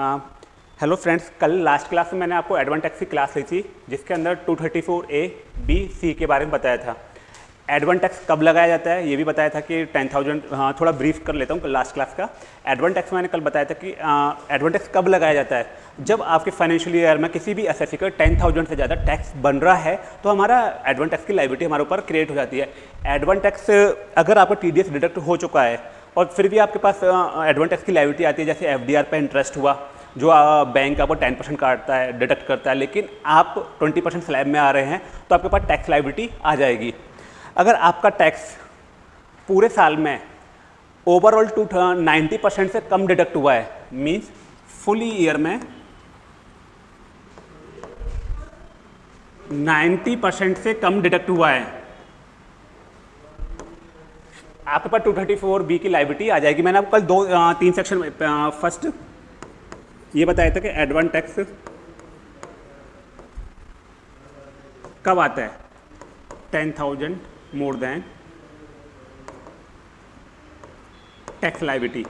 Hello friends कल last class में मैंने आपको एडवांटेक्स की क्लास ली थी जिसके अंदर 234 ए बी सी के बारे में बताया था। एडवांटेक्स कब लगाया जाता है ये भी बताया था कि 10,000 हाँ थोड़ा ब्रीफ कर लेता हूँ लास्ट क्लास का। एडवांटेक्स मैंने कल बताया था कि एडवांटेक्स कब लगाया जाता है? जब आपके फाइनेंशियल ईयर में किसी भी एसएससी का टेन थाउज़ेंड से ज़्यादा टैक्स बन रहा है तो हमारा एडवान टैक्स की लाइबिलिटी हमारे ऊपर क्रिएट हो जाती है। एडवान टैक्स अगर आपका टीडीएस डिडक्ट हो चुका है और फिर भी आपके पास एडवान टैक्स की लाइबिलिटी आती है, जैसे एफडीआर पे इंटरेस्ट हुआ, जो बैंक आपको टेन परसेंट काटता है डिडक्ट करता है, लेकिन आप ट्वेंटी परसेंट स्लैब में आ रहे हैं तो आपके पास टैक्स लाइबिलिटी आ जाएगी। अगर आपका टैक्स पूरे साल में ओवरऑल टू नाइन्टी परसेंट से कम डिडक्ट हुआ है मीन्स फुल ईयर में 90 परसेंट से कम डिडक्ट हुआ है। आपके पास 234 बी की लाइबिलिटी आ जाएगी। मैंने आपको कल दो आ, तीन सेक्शन में फ़र्स्ट ये बताया था कि एडवान टैक्स कब आता है? Ten thousand more than tax liability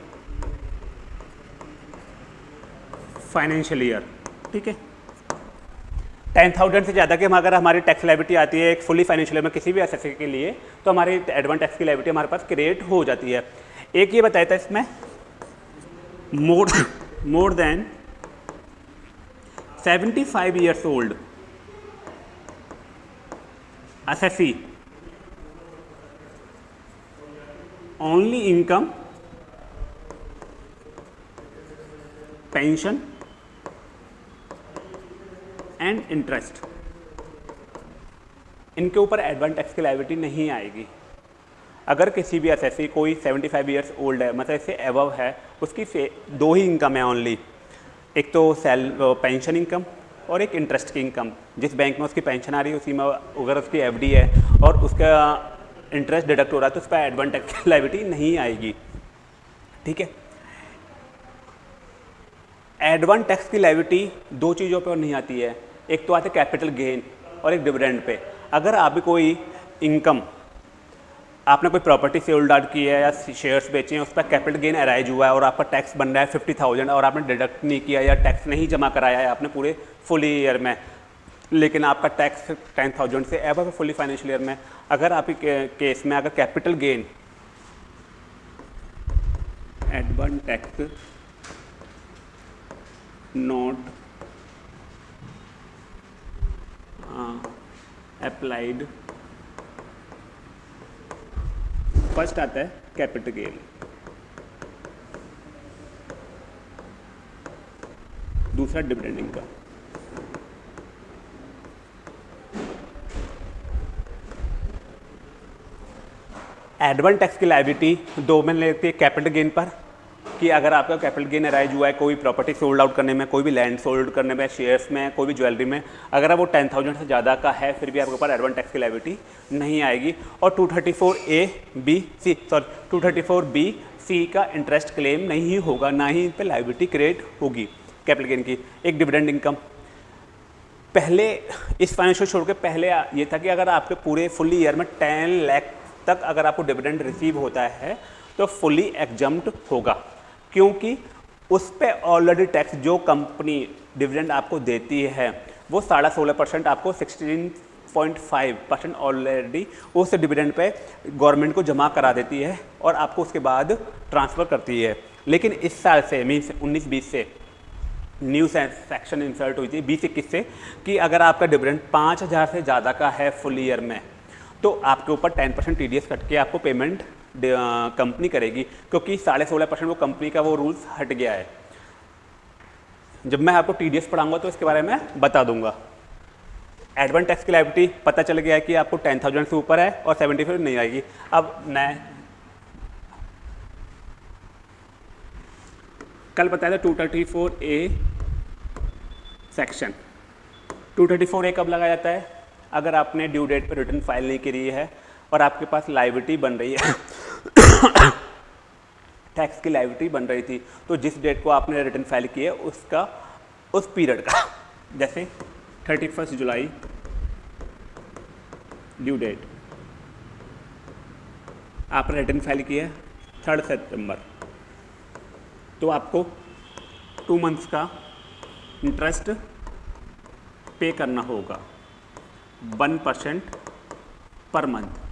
financial year ठीक है? टेन थाउज़ेंड से ज़्यादा के अगर हमारी टैक्स लाइबिलिटी आती है एक फुली फाइनेंशियल में किसी भी एस के लिए तो हमारी एडवांस टैक्स की लाइबिलिटी हमारे पास क्रिएट हो जाती है। एक ये बताया था इसमें more more than seventy five years old as only income pension and interest इनके ऊपर एडवांस टैक्स की लाइबिलिटी नहीं आएगी। अगर किसी भी एस कोई 75 फाइव ईयर्स ओल्ड है मतलब इससे एवव है, उसकी से दो ही इनकम है ओनली एक तो सेल पेंशन इनकम और एक इंटरेस्ट की इनकम जिस बैंक में उसकी पेंशन आ रही है, उसी में अगर उसकी एफडी है और उसका इंटरेस्ट डिडक्ट हो रहा है तो उस पर एडवांस टैक्स की लाइबिलिटी नहीं आएगी। ठीक है? एडवांस टैक्स की लाइबिलिटी दो चीज़ों पर नहीं आती है। एक तो आते कैपिटल गेन और एक डिविडेंड पे। अगर आप भी कोई इनकम आपने कोई प्रॉपर्टी से होल्ड आउट की है या शेयर्स बेचे हैं उस पर कैपिटल गेन अराइज हुआ है और आपका टैक्स बन रहा है फिफ्टी थाउज़ेंड और आपने डिडक्ट नहीं किया या टैक्स नहीं जमा कराया है आपने पूरे फुल ईयर में, लेकिन आपका टैक्स टेन थाउज़ेंड से एव है फुली फाइनेंशियल ईयर में, अगर आप केस में अगर capital gain advance tax not applied first आता है कैपिटल गेन दूसरा डिविडेंड का एडवान टैक्स की लाइबिलिटी दो में लेती है कैपिटल गेन पर. कि अगर आपका कैपिटल गेन अराइज हुआ है, कोई प्रॉपर्टी सोल्ड आउट करने में, कोई भी लैंड सोल्ड करने में शेयर्स में, कोई भी ज्वेलरी में, अगर वो टेन थाउज़ेंड से ज़्यादा का है, फिर भी आपके ऊपर एडवांस टैक्स की लाइबिलिटी नहीं आएगी। और 234 A B C sorry 234 B C का इंटरेस्ट क्लेम नहीं होगा, ना ही इन पर लाइबिलिटी क्रिएट होगी कैपिटल गेन की। एक डिविडेंड इनकम पहले, इस फाइनेंशियल छोड़ के पहले ये था कि अगर आपके पूरे फुल ईयर में टेन लैख तक अगर आपको डिविडेंड रिसीव होता है तो फुली एग्जम्प्ट होगा। क्योंकि उस पर ऑलरेडी टैक्स जो कंपनी डिविडेंड आपको देती है, वो साढ़ा सोलह परसेंट आपको sixteen point five percent already उस डिविडेंड पे गवर्नमेंट को जमा करा देती है और आपको उसके बाद ट्रांसफ़र करती है। लेकिन इस साल से मीन्स उन्नीस बीस से न्यू सेक्शन इंसर्ट हुई थी, बीस इक्कीस से, कि अगर आपका डिविडेंड पाँच हज़ार से ज़्यादा का है फुल ईयर में तो आपके ऊपर टेन परसेंट टी कट के आपको पेमेंट कंपनी करेगी, क्योंकि साढ़े सोलह परसेंट वो कंपनी का वो रूल्स हट गया है। जब मैं आपको टीडीएस पढ़ाऊँगा तो इसके बारे में बता दूँगा। एडवांस टैक्स की लाइबिलिटी पता चल गया है कि आपको टेन थाउज़ेंड से ऊपर है और सेवेंटी फाइव नहीं आएगी। अब मैं कल बताया था two thirty four A section two thirty four A कब लगाया जाता है? अगर आपने ड्यू डेट पर रिटर्न फ़ाइल नहीं करी है और आपके पास लाइबिलिटी बन रही है टैक्स की लाइबिलिटी बन रही थी। तो जिस डेट को आपने रिटर्न फ़ाइल किया उसका, उस पीरियड का, जैसे थर्टी फ़र्स्ट जुलाई ड्यू डेट आपने रिटर्न फ़ाइल किया थर्ड सितंबर तो आपको टू मंथ्स का इंटरेस्ट पे करना होगा। वन परसेंट पर मंथ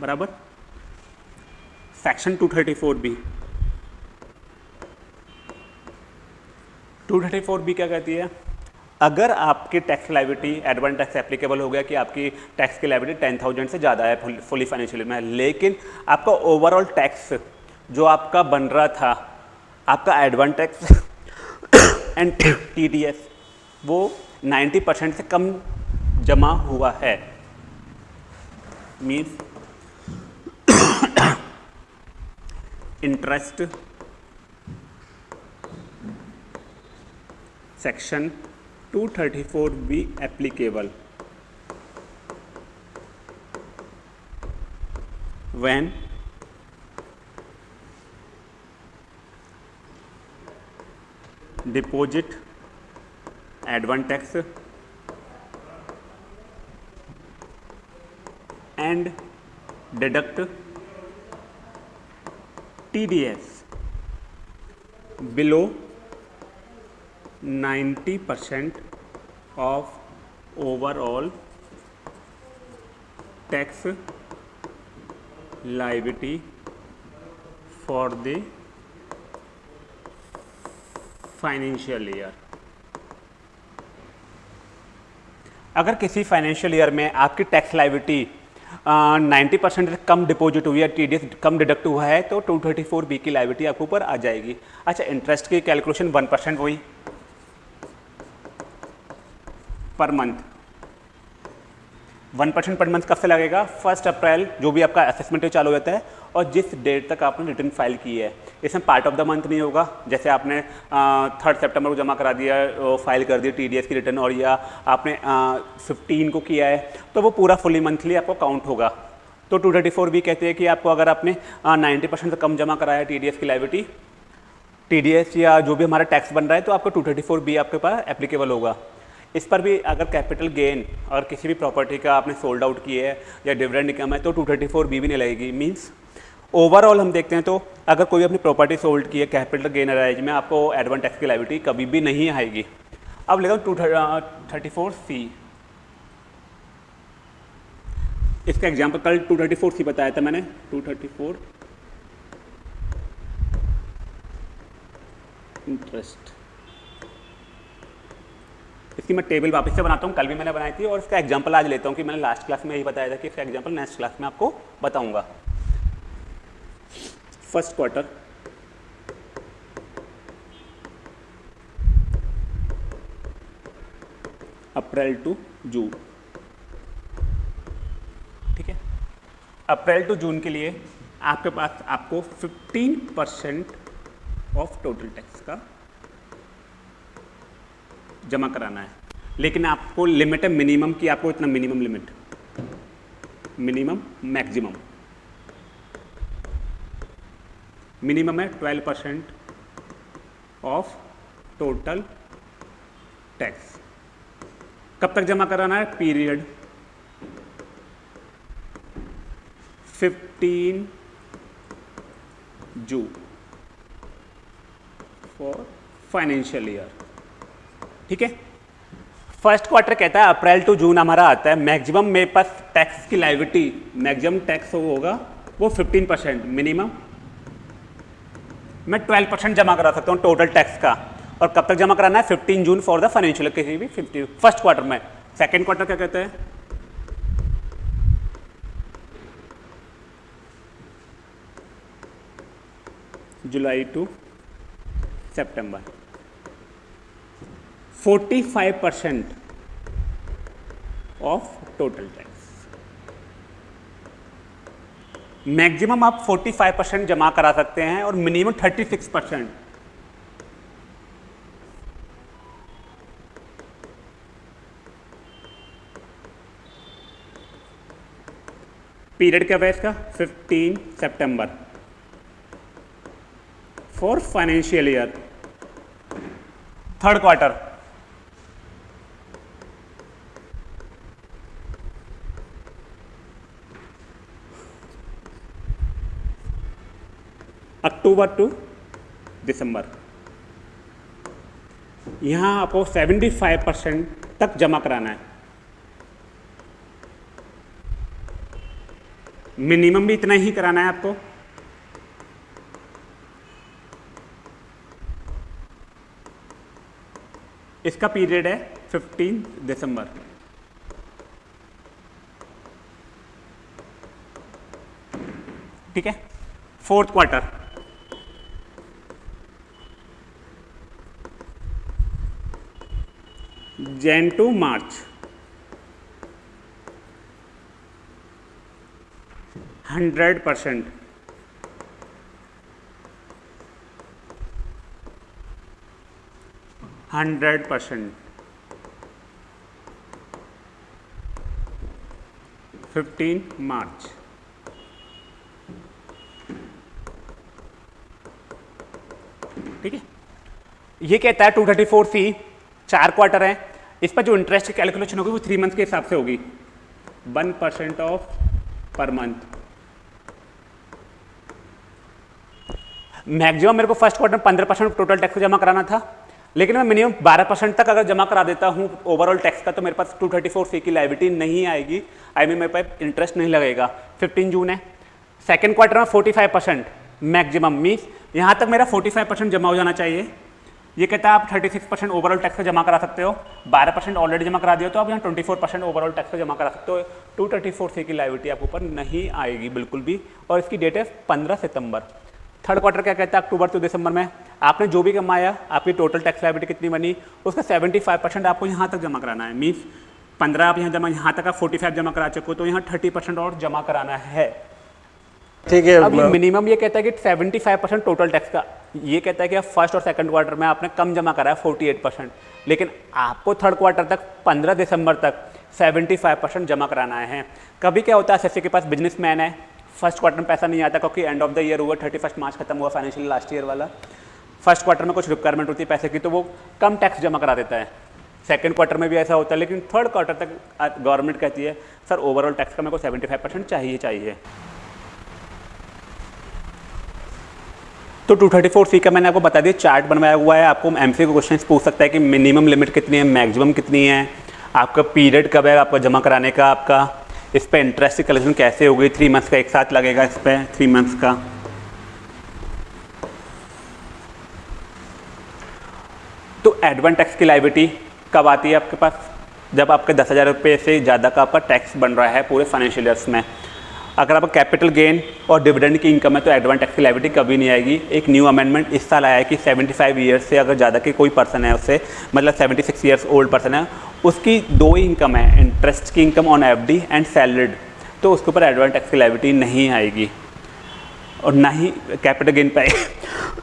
बराबर? सेक्शन 234 बी 234 बी क्या कहती है? अगर आपकी tax liability advance tax applicable हो गया कि आपकी टैक्स की लाइबिलिटी टेन थाउज़ेंड से ज़्यादा है फुली फाइनेंशियल में, लेकिन आपका ओवरऑल टैक्स जो आपका बन रहा था, आपका एडवांस टैक्स एंड टीडीएस वो 90 परसेंट से कम जमा हुआ है। Means interest section 234 be applicable. When deposit advantax and deduct TDS below 90 percent of overall tax liability for the financial year अगर किसी फाइनेंशियल ईयर में आपकी टैक्स लाइबिलिटी नाइन्टी परसेंट कम डिपॉजिट हुई है टी कम डिडक्ट हुआ है तो टू थर्टी फोर बी की लाइबिलिटी आपके ऊपर आ जाएगी। अच्छा इंटरेस्ट की कैलकुलेशन वन परसेंट हुई per month one percent per month कब से लगेगा? फ़र्स्ट अप्रैल जो भी आपका असेसमेंट चालू होता है और जिस डेट तक आपने रिटर्न फ़ाइल की है, इसमें पार्ट ऑफ़ द मंथ नहीं होगा। जैसे आपने थर्ड सितंबर को जमा करा दिया फ़ाइल कर दिया टीडीएस की रिटर्न और या आपने फिफ्टीन को किया है तो वो पूरा फुली मंथली आपको काउंट होगा। तो टू थर्टी फोर भी कहते हैं कि आपको अगर आपने नाइन्टी परसेंट से कम जमा कराया टी की लाइबिलिटी टी या जो भी हमारा टैक्स बन रहा है तो आपको टू थर्टी फोर बी आपके पास एप्लीकेबल होगा। इस पर भी अगर कैपिटल गेन और किसी भी प्रॉपर्टी का आपने सोल्ड आउट किया है या डिविडेंड इनकम है तो टू थर्टी फोर बी भी नहीं लगेगी। मीन्स ओवरऑल हम देखते हैं तो अगर कोई अपनी प्रॉपर्टी सोल्ड की है कैपिटल गेन अराइज में आपको एडवांस टैक्स की लाइबिलिटी कभी भी नहीं आएगी। अब लेगा टू थर्टी फोर सी इसका एग्ज़ाम्पल कल टू थर्टी फोर सी बताया था मैंने। टू थर्टी फोर इंटरेस्ट इसकी मैं टेबल वापस से बनाता हूँ। कल भी मैंने बनाई थी और इसका एग्ज़ाम्पल आज लेता हूँ कि मैंने लास्ट क्लास में यही बताया था कि इसका एग्ज़ाम्पल नेक्स्ट क्लास में आपको बताऊँगा। First quarter. April to June. ठीक है? अप्रैल टू जून के लिए आपके पास आपको 15 परसेंट ऑफ़ टोटल टैक्स का जमा कराना है। लेकिन आपको लिमिट है मिनिमम की, आपको इतना minimum limit minimum maximum minimum है 12 परसेंट ऑफ़ टोटल टैक्स। कब तक जमा कराना है? Period 15 June for financial year. ठीक है? फ़र्स्ट क्वार्टर कहता है, अप्रैल टू जून हमारा आता है। मैक्सिमम मेरे पास टैक्स की लाइविटी मैक्सिमम टैक्स होगा, वो 15 परसेंट मिनिमम। मैं 12 परसेंट जमा करा सकता हूँ टोटल टैक्स का। और कब तक जमा कराना है? 15 जून फॉर द फाइनेंशियल किसी भी फिफ्टी फ़र्स्ट क्वार्टर में। सेकेंड क्वार्टर क्या कहते हैं? July to September 45 percent of total tax maximum आप 45 परसेंट जमा करा सकते हैं और मिनिमम 36 परसेंट। पीरियड क्या है इसका? 15 September for financial year third quarter October to December. यहाँ आपको 75 परसेंट तक जमा कराना है। मिनिमम भी इतना ही कराना है आपको। इसका पीरियड है 15 दिसंबर। ठीक है? Fourth quarter. Jan to March. Hundred percent. Hundred percent. Fifteen March. ठीक है? ये कहता है टू थर्टी फोर सी चार क्वार्टर है। इस पर जो इंटरेस्ट की कैलकुलेशन होगी वो थ्री मंथ के हिसाब से होगी। One percent of per month maximum मेरे को फ़र्स्ट क्वार्टर में पंद्रह परसेंट टोटल टैक्स जमा कराना था, लेकिन मैं मिनिमम 12 परसेंट तक अगर जमा करा देता हूँ ओवरऑल टैक्स का तो मेरे पास 234 सी की लाइबिलिटी नहीं आएगी। आई मीन मेरे पास इंटरेस्ट नहीं लगेगा। 15 जून है। सेकेंड क्वार्टर में 45 परसेंट मैक्सिमम मीन्स यहाँ तक मेरा 45 परसेंट जमा हो जाना चाहिए। ये कहता है आप 36 परसेंट ओवरऑल टैक्स का जमा करा सकते हो 12 परसेंट ऑलरेडी जमा करा दिया तो आप यहाँ 24 परसेंट ओवरऑल टैक्स का जमा करा सकते हो। टू थर्टी फोर सी की लाइविटी आपके ऊपर नहीं आएगी बिल्कुल भी। और इसकी डेट है पंद्रह सितंबर। थर्ड क्वार्टर क्या कहता है? अक्टूबर टू दिसंबर में आपने जो भी कमाया, आपकी टोटल टैक्स लाइबिलिटी कितनी बनी, उसका 75 परसेंट आपको यहाँ तक जमा कराना है। मीन्स पंद्रह आप यहाँ जमा, यहाँ तक आप 45 जमा करा चुके हो तो यहाँ 30 परसेंट और जमा कराना है। ठीक है अब मिनिमम ये कहता है कि 75 परसेंट टोटल टैक्स का। ये कहता है कि आप फ़र्स्ट और सेकंड क्वार्टर में आपने कम जमा करा है 48 परसेंट लेकिन आपको थर्ड क्वार्टर तक 15 दिसंबर तक 75 परसेंट जमा कराना है। कभी क्या होता है एसएससी के पास बिजनेसमैन है फ़र्स्ट क्वार्टर में पैसा नहीं आता क्योंकि एंड ऑफ़ द ईयर हुआ थर्टी फ़र्स्ट मार्च खत्म हुआ फाइनेंशियल लास्ट ईयर वाला। फ़र्स्ट क्वार्टर में कुछ रिक्वायरमेंट होती है पैसे की तो वो कम टैक्स जमा करा देता है। सेकेंड क्वार्टर में भी ऐसा होता है लेकिन थर्ड क्वार्टर तक गवर्नमेंट कहती है सर ओवरऑल टैक्स का मेरे को सेवेंटी फाइव परसेंट चाहिए चाहिए। तो 234 सी का मैंने आपको बता दिया चार्ट बनवाया हुआ है, आपको एम सी क्वेश्चन पूछ सकता है कि मिनिमम लिमिट कितनी है मैक्सिमम कितनी है, आपका पीरियड कब है, आपका जमा कराने का, आपका इस पर इंटरेस्ट की कलेक्शन कैसे होगी थ्री मंथ्स का एक साथ लगेगा इस पर थ्री मंथ्स का। तो एडवांस टैक्स की लाइबिलिटी कब आती है आपके पास? जब आपके दस हज़ार रुपये से ज़्यादा का आपका टैक्स बन रहा है पूरे फाइनेंशियल ईयर्स में। अगर आपका कैपिटल गेन और डिविडेंड की इनकम है तो एडवांस टैक्स की लाइबिलिटी कभी नहीं आएगी। एक न्यू अमेंडमेंट इस साल आया है कि 75 ईयर्स से अगर ज़्यादा के कोई पर्सन है उससे मतलब 76 सिक्स ईयर्स ओल्ड पर्सन है, उसकी दो ही इनकम है इंटरेस्ट की income on FD and salaried तो उसके ऊपर एडवांस टैक्स की लाइबिलिटी नहीं आएगी। और ना ही कैपिटल गेन पर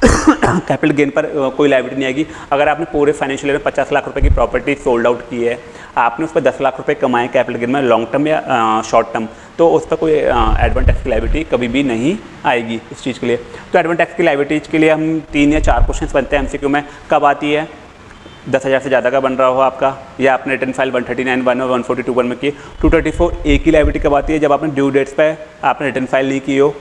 कैपिटल गेन पर कोई लाइबिलिटी नहीं आएगी। अगर आपने पूरे फाइनेंशियल ईयर में पचास लाख रुपये की प्रॉपर्टी सोल्ड आउट की है आपने उस पर दस लाख रुपए कमाए कैपिटल गेन में लॉन्ग टर्म या शॉर्ट टर्म तो उस पर कोई एडवांस टैक्स की लाइबिलिटी कभी भी नहीं आएगी इस चीज़ के लिए। तो एडवांस टैक्स की लाइबिलिटीज के लिए हम तीन या चार क्वेश्चन बनते हैं एमसीक्यू में। कब आती है? दस हज़ार से ज़्यादा का बन रहा हो आपका। या आपने return file one thirty nine one और वन फोर्टी टू वन में की। टू थर्टी फोर ए की लाइबिलिटी कब आती है? जब आपने ड्यू डेट्स पे आपने रिटर्न फ़ाइल नहीं की हो।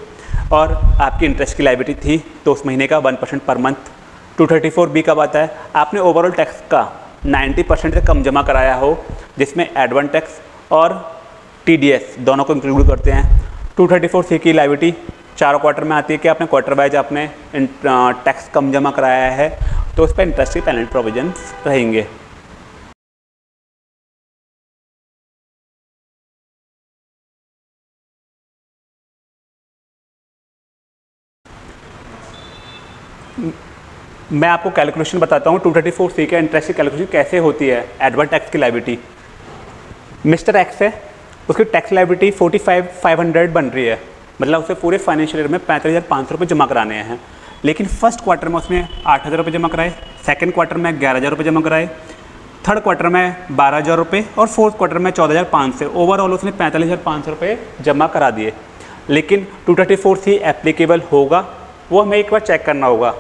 और आपकी इंटरेस्ट की लाइबिलिटी थी तो उस महीने का one percent per month two thirty four B कब आता है? आपने ओवरऑल टैक्स का नाइन्टी परसेंट से कम जमा कराया हो, जिसमें एडवांस टैक्स और टीडीएस दोनों को इंक्लूड करते हैं। टू थर्टी फोर सी की लाइविटी चार क्वार्टर में आती है कि आपने क्वार्टर वाइज आपने टैक्स कम जमा कराया है तो उस पर इंटरेस्ट की पेनल्टी प्रोविज़न रहेंगे। मैं आपको कैलकुलेशन बताता हूँ 234 सी का इंटरेस्ट की कैलकुलेशन कैसे होती है एडवर्ट टैक्स की लाइबिलिटी मिस्टर एक्स है, उसकी टैक्स लाइबिलिटी 45 500 बन रही है। मतलब उसे पूरे फाइनेंशियल ईयर में पैंतालीस हज़ार पाँच सौ रुपये जमा कराने हैं। लेकिन फ़र्स्ट क्वार्टर में उसने आठ हज़ार रुपये जमा कराए सेकेंड क्वार्टर में ग्यारह हज़ार रुपये जमा कराए थर्ड क्वार्टर में बारह हज़ार रुपये और फोर्थ क्वार्टर में चौदह हज़ार पाँच सौ। ओवरऑल उसने पैंतालीस हज़ार पाँच सौ रुपये जमा करा दिए। लेकिन two thirty four C applicable होगा, वो हमें एक बार चेक करना होगा।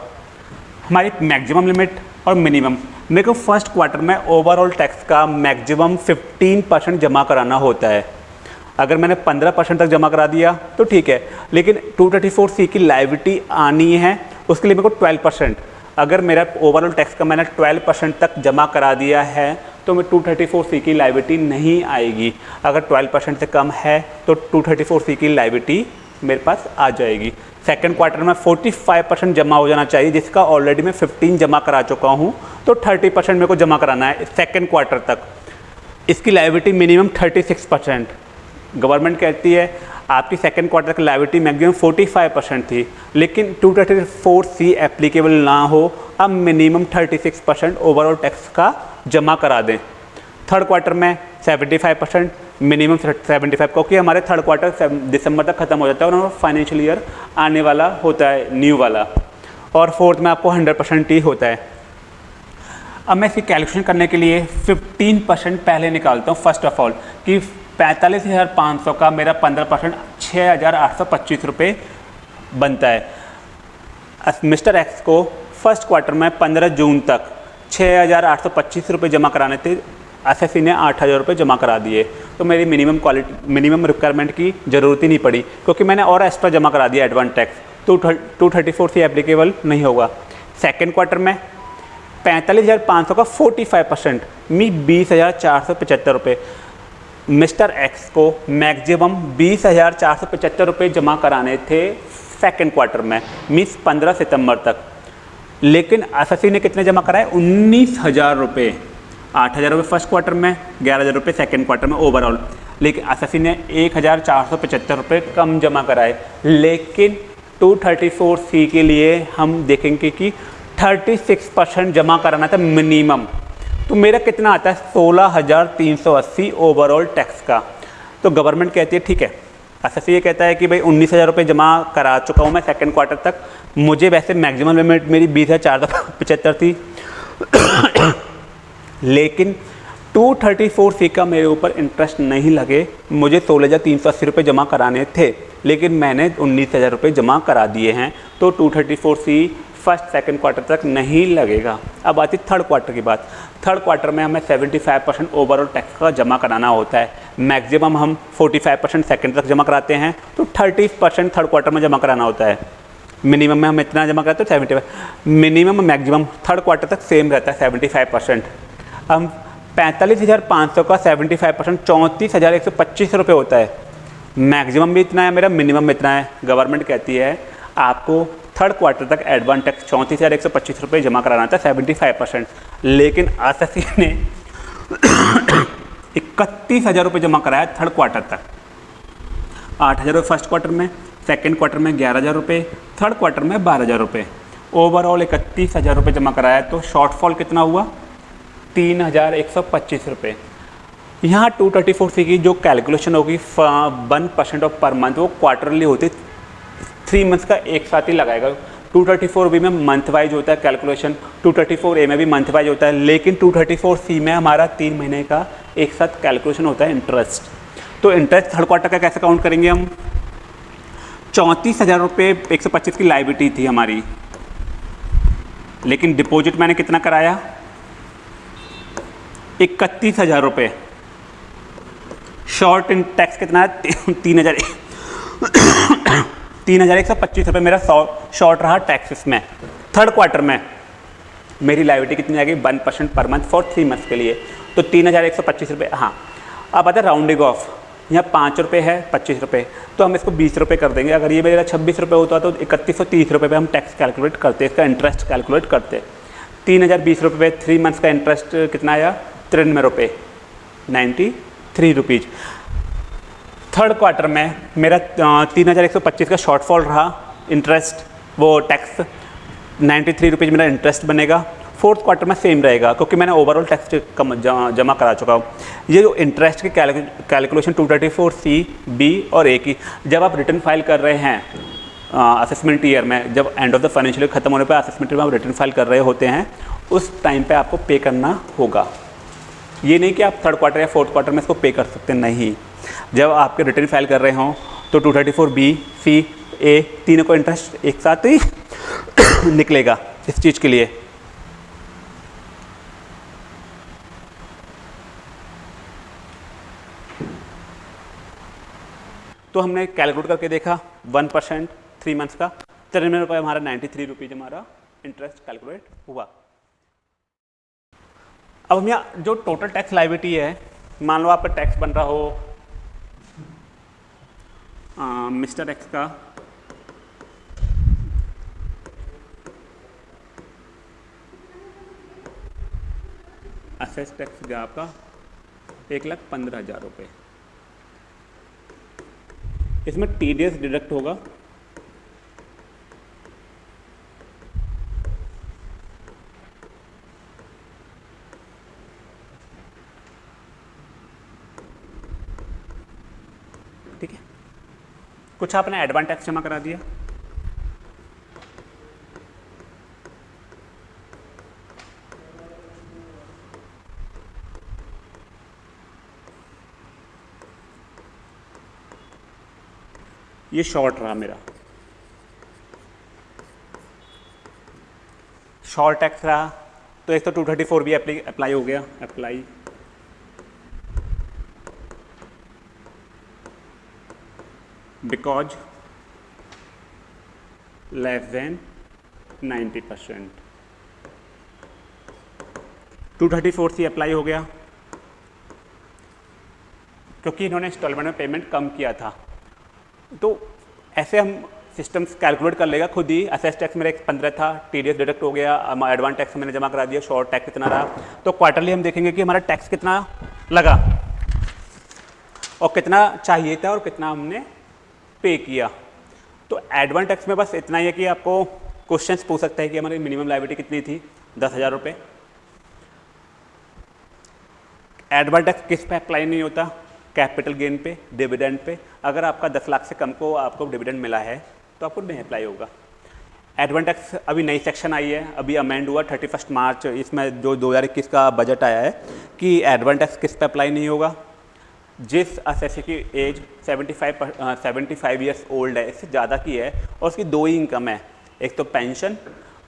हमारी मैक्सिमम लिमिट और मिनिमम मेरे को फ़र्स्ट क्वार्टर में ओवरऑल टैक्स का मैक्सिमम 15 परसेंट जमा कराना होता है। अगर मैंने 15 परसेंट तक जमा करा दिया तो ठीक है। लेकिन 234 सी की लाइविटी आनी है, उसके लिए मेरे को 12 परसेंट अगर मेरा ओवरऑल टैक्स का मैंने 12 परसेंट तक जमा करा दिया है तो मैं 234 सी की लाइबिलिटी नहीं आएगी। अगर 12 परसेंट से कम है तो 234 सी की लाइबिलिटी मेरे पास आ जाएगी। सेकेंड क्वार्टर में 45 परसेंट जमा हो जाना चाहिए, जिसका ऑलरेडी मैं 15 जमा करा चुका हूँ तो 30 परसेंट मेरे को जमा कराना है सेकेंड क्वार्टर तक। इसकी लाइबिलिटी मिनिमम 36 परसेंट गवर्नमेंट कहती है, आपकी सेकेंड क्वार्टर की लाइबिलिटी मैक्सिमम 45 परसेंट थी, लेकिन 234 सी एप्लीकेबल ना हो, अब मिनिमम 36 परसेंट ओवरऑल टैक्स का जमा करा दें। थर्ड क्वार्टर में 75 परसेंट मिनिमम 75 क्योंकि हमारे थर्ड क्वार्टर दिसंबर तक खत्म हो जाता है और फाइनेंशियल ईयर आने वाला होता है न्यू वाला। और फोर्थ में आपको 100 परसेंट ही होता है। अब मैं इसकी कैलकुलेशन करने के लिए 15 परसेंट पहले निकालता हूँ फ़र्स्ट ऑफ़ ऑल कि पैंतालीस हज़ार पाँच सौ का मेरा पंद्रह परसेंट छः हज़ार आठ सौ पच्चीस रुपये बनता है। मिस्टर एक्स को फ़र्स्ट क्वार्टर में पंद्रह जून तक छः हज़ार आठ सौ पच्चीस रुपये जमा कराने थे एस ने आठ हज़ार रुपये जमा करा दिए। तो मेरी मिनिमम क्वालिटी मिनिमम रिक्वायरमेंट की ज़रूरत ही नहीं पड़ी, क्योंकि मैंने और एक्स्ट्रा जमा करा दिया एडवांस टैक्स तो टू थर्टी फोर से एप्लीकेबल नहीं होगा। सेकेंड क्वार्टर में पैंतालीस हज़ार पाँच सौ का फोर्टी फाइव परसेंट मी बीस हज़ार चार सौ पचहत्तर रुपये। मिस्टर एक्स को मैक्सिमम बीस हज़ार चार सौ पचहत्तर रुपये जमा कराने थे सेकेंड क्वार्टर में मीन्स पंद्रह सितंबर तक। लेकिन एस ने कितने जमा कराए? उन्नीस हज़ार रुपये। आठ हज़ार रुपये फ़र्स्ट क्वार्टर में, ग्यारह हज़ार रुपये सेकेंड क्वार्टर में ओवरऑल लेकिन एस ने एक हज़ार चार सौ पचहत्तर रुपये कम जमा कराए। लेकिन टू थर्टी फोर सी के लिए हम देखेंगे कि थर्टी सिक्स परसेंट जमा कराना था मिनिमम तो मेरा कितना आता है? सोलह हज़ार तीन सौ अस्सी ओवरऑल टैक्स का। तो गवर्नमेंट कहती है, ठीक है। एस ये कहता है कि, भाई, उन्नीस हज़ार रुपये जमा करा चुका हूँ मैं सेकेंड क्वार्टर तक। मुझे वैसे मैक्सिमम लिमिट मेरी बीस हज़ार चार सौ पचहत्तर थी। लेकिन 234 सी का मेरे ऊपर इंटरेस्ट नहीं लगे। मुझे सोलह हज़ार तीन सौ अस्सी रुपये जमा कराने थे, लेकिन मैंने उन्नीस हज़ार रुपये जमा करा दिए हैं तो 234 सी फ़र्स्ट सेकंड क्वार्टर तक नहीं लगेगा। अब आती थर्ड क्वार्टर की बात। थर्ड क्वार्टर में हमें 75 परसेंट ओवरऑल टैक्स का जमा कराना होता है। मैक्सिमम हम 45 परसेंट सेकेंड तक जमा कराते हैं तो 30 परसेंट थर्ड क्वार्टर में जमा कराना होता है। मिनिमम में हम इतना जमा कराते हैं seventy minimum maximum third quarter तक सेम रहता है सेवेंटी परसेंट हम पैंतालीस हज़ार पाँच सौ का सेवेंटी फाइव परसेंट चौंतीस हज़ार एक सौ पच्चीस रुपये होता है। मैक्सिमम भी इतना है, मेरा मिनिमम भी इतना है, गवर्नमेंट कहती है, आपको थर्ड क्वार्टर तक एडवांस टैक्स चौंतीस हज़ार एक सौ पच्चीस रुपये जमा कराना था, सेवेंटी फाइव परसेंट। लेकिन आर ने इकतीस हज़ार रुपये जमा कराया थर्ड क्वार्टर तक। आठ हज़ार रुपये फ़र्स्ट क्वार्टर में, सेकेंड क्वार्टर में ग्यारह हज़ार रुपये, थर्ड क्वार्टर में बारह हज़ार रुपये। ओवरऑल इकतीस हज़ार रुपये जमा कराया तो शॉर्टफॉल कितना हुआ? तीन हज़ार एक सौ पच्चीस रुपये यहाँ टू थर्टी फोर सी की जो कैलकुलेशन होगी one percent of per month, वो क्वार्टरली होती थ्री मंथ्स का एक साथ ही लगाएगा। 234 बी में मंथ वाइज होता है कैलकुलेशन 234 ए में भी मंथ वाइज होता है, लेकिन 234 सी में हमारा तीन महीने का एक साथ कैलकुलेशन होता है इंटरेस्ट तो इंटरेस्ट थर्ड क्वार्टर का कैसे काउंट करेंगे हम? चौंतीस हज़ार रुपये एक सौ पच्चीस की लाइबिलिटी थी हमारी। लेकिन डिपॉजिट मैंने कितना कराया? इकतीस हज़ार रुपये शॉर्ट इन टैक्स कितना है? तीन हज़ार तीन हज़ार एक सौ पच्चीस रुपये मेरा शॉर्ट रहा टैक्सेस में। थर्ड क्वार्टर में मेरी लाइबिलिटी कितनी आ गई? One percent per month for three months के लिए। तो तीन हज़ार एक सौ पच्चीस रुपये हाँ। अब आता है राउंडिंग ऑफ़ यहाँ पाँच रुपये है, पच्चीस रुपये तो हम इसको बीस रुपये कर देंगे। अगर ये मेरा छब्बीस रुपये होता तो इकतीस सौ तीस रुपये पर हम टैक्स कैलकुलेट करते, इसका इंटरेस्ट कैलकुलेट करते। तीन हज़ार बीस रुपये पे थ्री मंथ्स का इंटरेस्ट कितना आया? तिरानवे रुपये ninety three rupees third quarter में मेरा तीन हज़ार एक सौ पच्चीस का शॉर्टफॉल रहा इंटरेस्ट वो टैक्स नाइन्टी थ्री रुपीज़ मेरा इंटरेस्ट बनेगा. फोर्थ क्वार्टर में सेम रहेगा, क्योंकि मैंने ओवरऑल टैक्स कम जमा करा चुका हूँ. ये जो इंटरेस्ट की calculation two thirty four C B और ए की, जब आप रिटर्न फ़ाइल कर रहे हैं असेसमेंट ईयर में, जब एंड ऑफ़ द फाइनेंशियल खत्म होने पर असेसमेंट ईयर में आप रिटर्न फ़ाइल कर रहे होते हैं, उस टाइम पे आपको पे करना होगा. ये नहीं कि आप थर्ड क्वार्टर या फोर्थ क्वार्टर में इसको पे कर सकते, नहीं। जब आपके रिटर्न फ़ाइल कर रहे हों तो 234 बी सी ए तीनों को इंटरेस्ट एक साथ ही निकलेगा इस चीज़ के लिए। तो हमने कैलकुलेट करके देखा वन परसेंट थ्री मंथ्स का, तिरानवे रुपये हमारा नाइन्टी थ्री रुपीज़ हमारा इंटरेस्ट कैलकुलेट हुआ। अब हम यहाँ जो टोटल टैक्स लाइबिलिटी है, मान लो आपका टैक्स बन रहा हो मिस्टर एक्स का असेस टैक्स गया आपका एक लाख पंद्रह हज़ार रुपये इसमें टीडीएस डिडक्ट होगा। कुछ आपने एडवांस टैक्स जमा करा दिया? ये शॉर्ट रहा मेरा। शॉर्ट टैक्स रहा तो एक तो टू थर्टी फोर भी अप्लाई हो गया apply because less than 90 percent two thirty four C apply हो गया, क्योंकि इन्होंने इंस्टॉलमेंट में पेमेंट कम किया था। तो ऐसे हम सिस्टम्स कैलकुलेट कर लेगा खुद ही। असेस टैक्स मेरा एक पंद्रह था टी डी एस डिडक्ट हो गया एडवांस टैक्स मैंने जमा करा दिया शॉर्ट टैक्स कितना रहा। तो क्वार्टरली हम देखेंगे कि हमारा टैक्स कितना लगा और कितना चाहिए था और कितना हमने पे किया। तो एडवान टैक्स में बस इतना ही है कि आपको क्वेश्चंस पूछ सकता है कि हमारी मिनिमम लाइबिलिटी कितनी थी? दस हज़ार रुपये एडवान टैक्स किस पे अप्लाई नहीं होता? कैपिटल गेन पे डिविडेंड पे। अगर आपका 10 लाख से कम को आपको डिविडेंड मिला है तो आपको नहीं अप्लाई होगा। एडवांटेक्स अभी नई सेक्शन आई है। अभी अमेंड हुआ थर्टी फ़र्स्ट मार्च। इसमें जो दो हज़ार इक्कीस का बजट आया है कि एडवांटेक्स किस पे अप्लाई नहीं होगा? जिस असेसी की age 75 seventy five years old है, इससे ज़्यादा की है, और उसकी दो ही इनकम है। एक तो पेंशन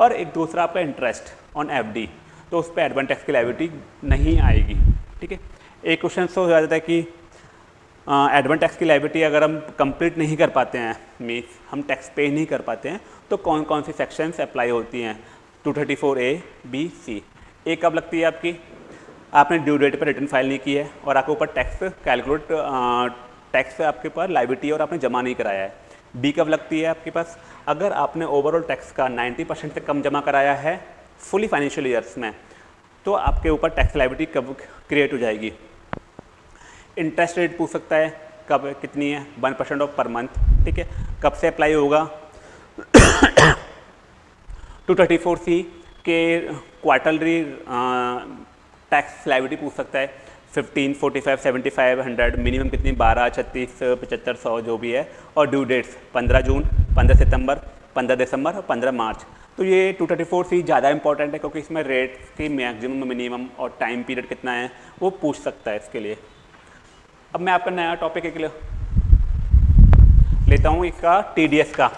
और एक दूसरा आपका इंटरेस्ट ऑन एफ़ डी तो उस पर एडवांटेक्स की लाइबिलिटी नहीं आएगी, ठीक है? एक क्वेश्चन तो हो जाता है कि एडवांस टैक्स की लाइबिलिटी अगर हम कंप्लीट नहीं कर पाते हैं मीन्स हम टैक्स पे नहीं कर पाते हैं तो कौन कौन सी सेक्शंस अप्लाई होती हैं? 234 ए बी सी ए कब लगती है आपकी? आपने ड्यू डेट पर रिटर्न फ़ाइल नहीं की है और आपके ऊपर टैक्स कैलकुलेट टैक्स आपके पास लाइबिलिटी और आपने जमा नहीं कराया है। बी कब लगती है आपके पास? अगर आपने ओवरऑल टैक्स का 90 परसेंट से कम जमा कराया है फुली फाइनेंशियल ईयर्स में तो आपके ऊपर टैक्स लाइबिलिटी कब क्रिएट हो जाएगी? इंटरेस्ट रेट पूछ सकता है, कब, कितनी है? One percent of per month ठीक है? कब से अप्लाई होगा? टू थर्टी फोर सी के क्वार्टरली टैक्स लाइबिलिटी पूछ सकता है। Fifteen forty five seventy five hundred minimum कितनी? बारह, छत्तीस, पचहत्तर, सौ, जो भी है। और ड्यू डेट्स पंद्रह जून, पंद्रह सितंबर, पंद्रह दिसंबर और पंद्रह मार्च। तो ये टू थर्टी फोर सी ज़्यादा इंपॉर्टेंट है, क्योंकि इसमें रेट की मैक्सिमम मिनिमम और टाइम पीरियड कितना है, वो पूछ सकता है इसके लिए। अब मैं आपका नया टॉपिक एक लेता हूँ इसका टीडीएस का।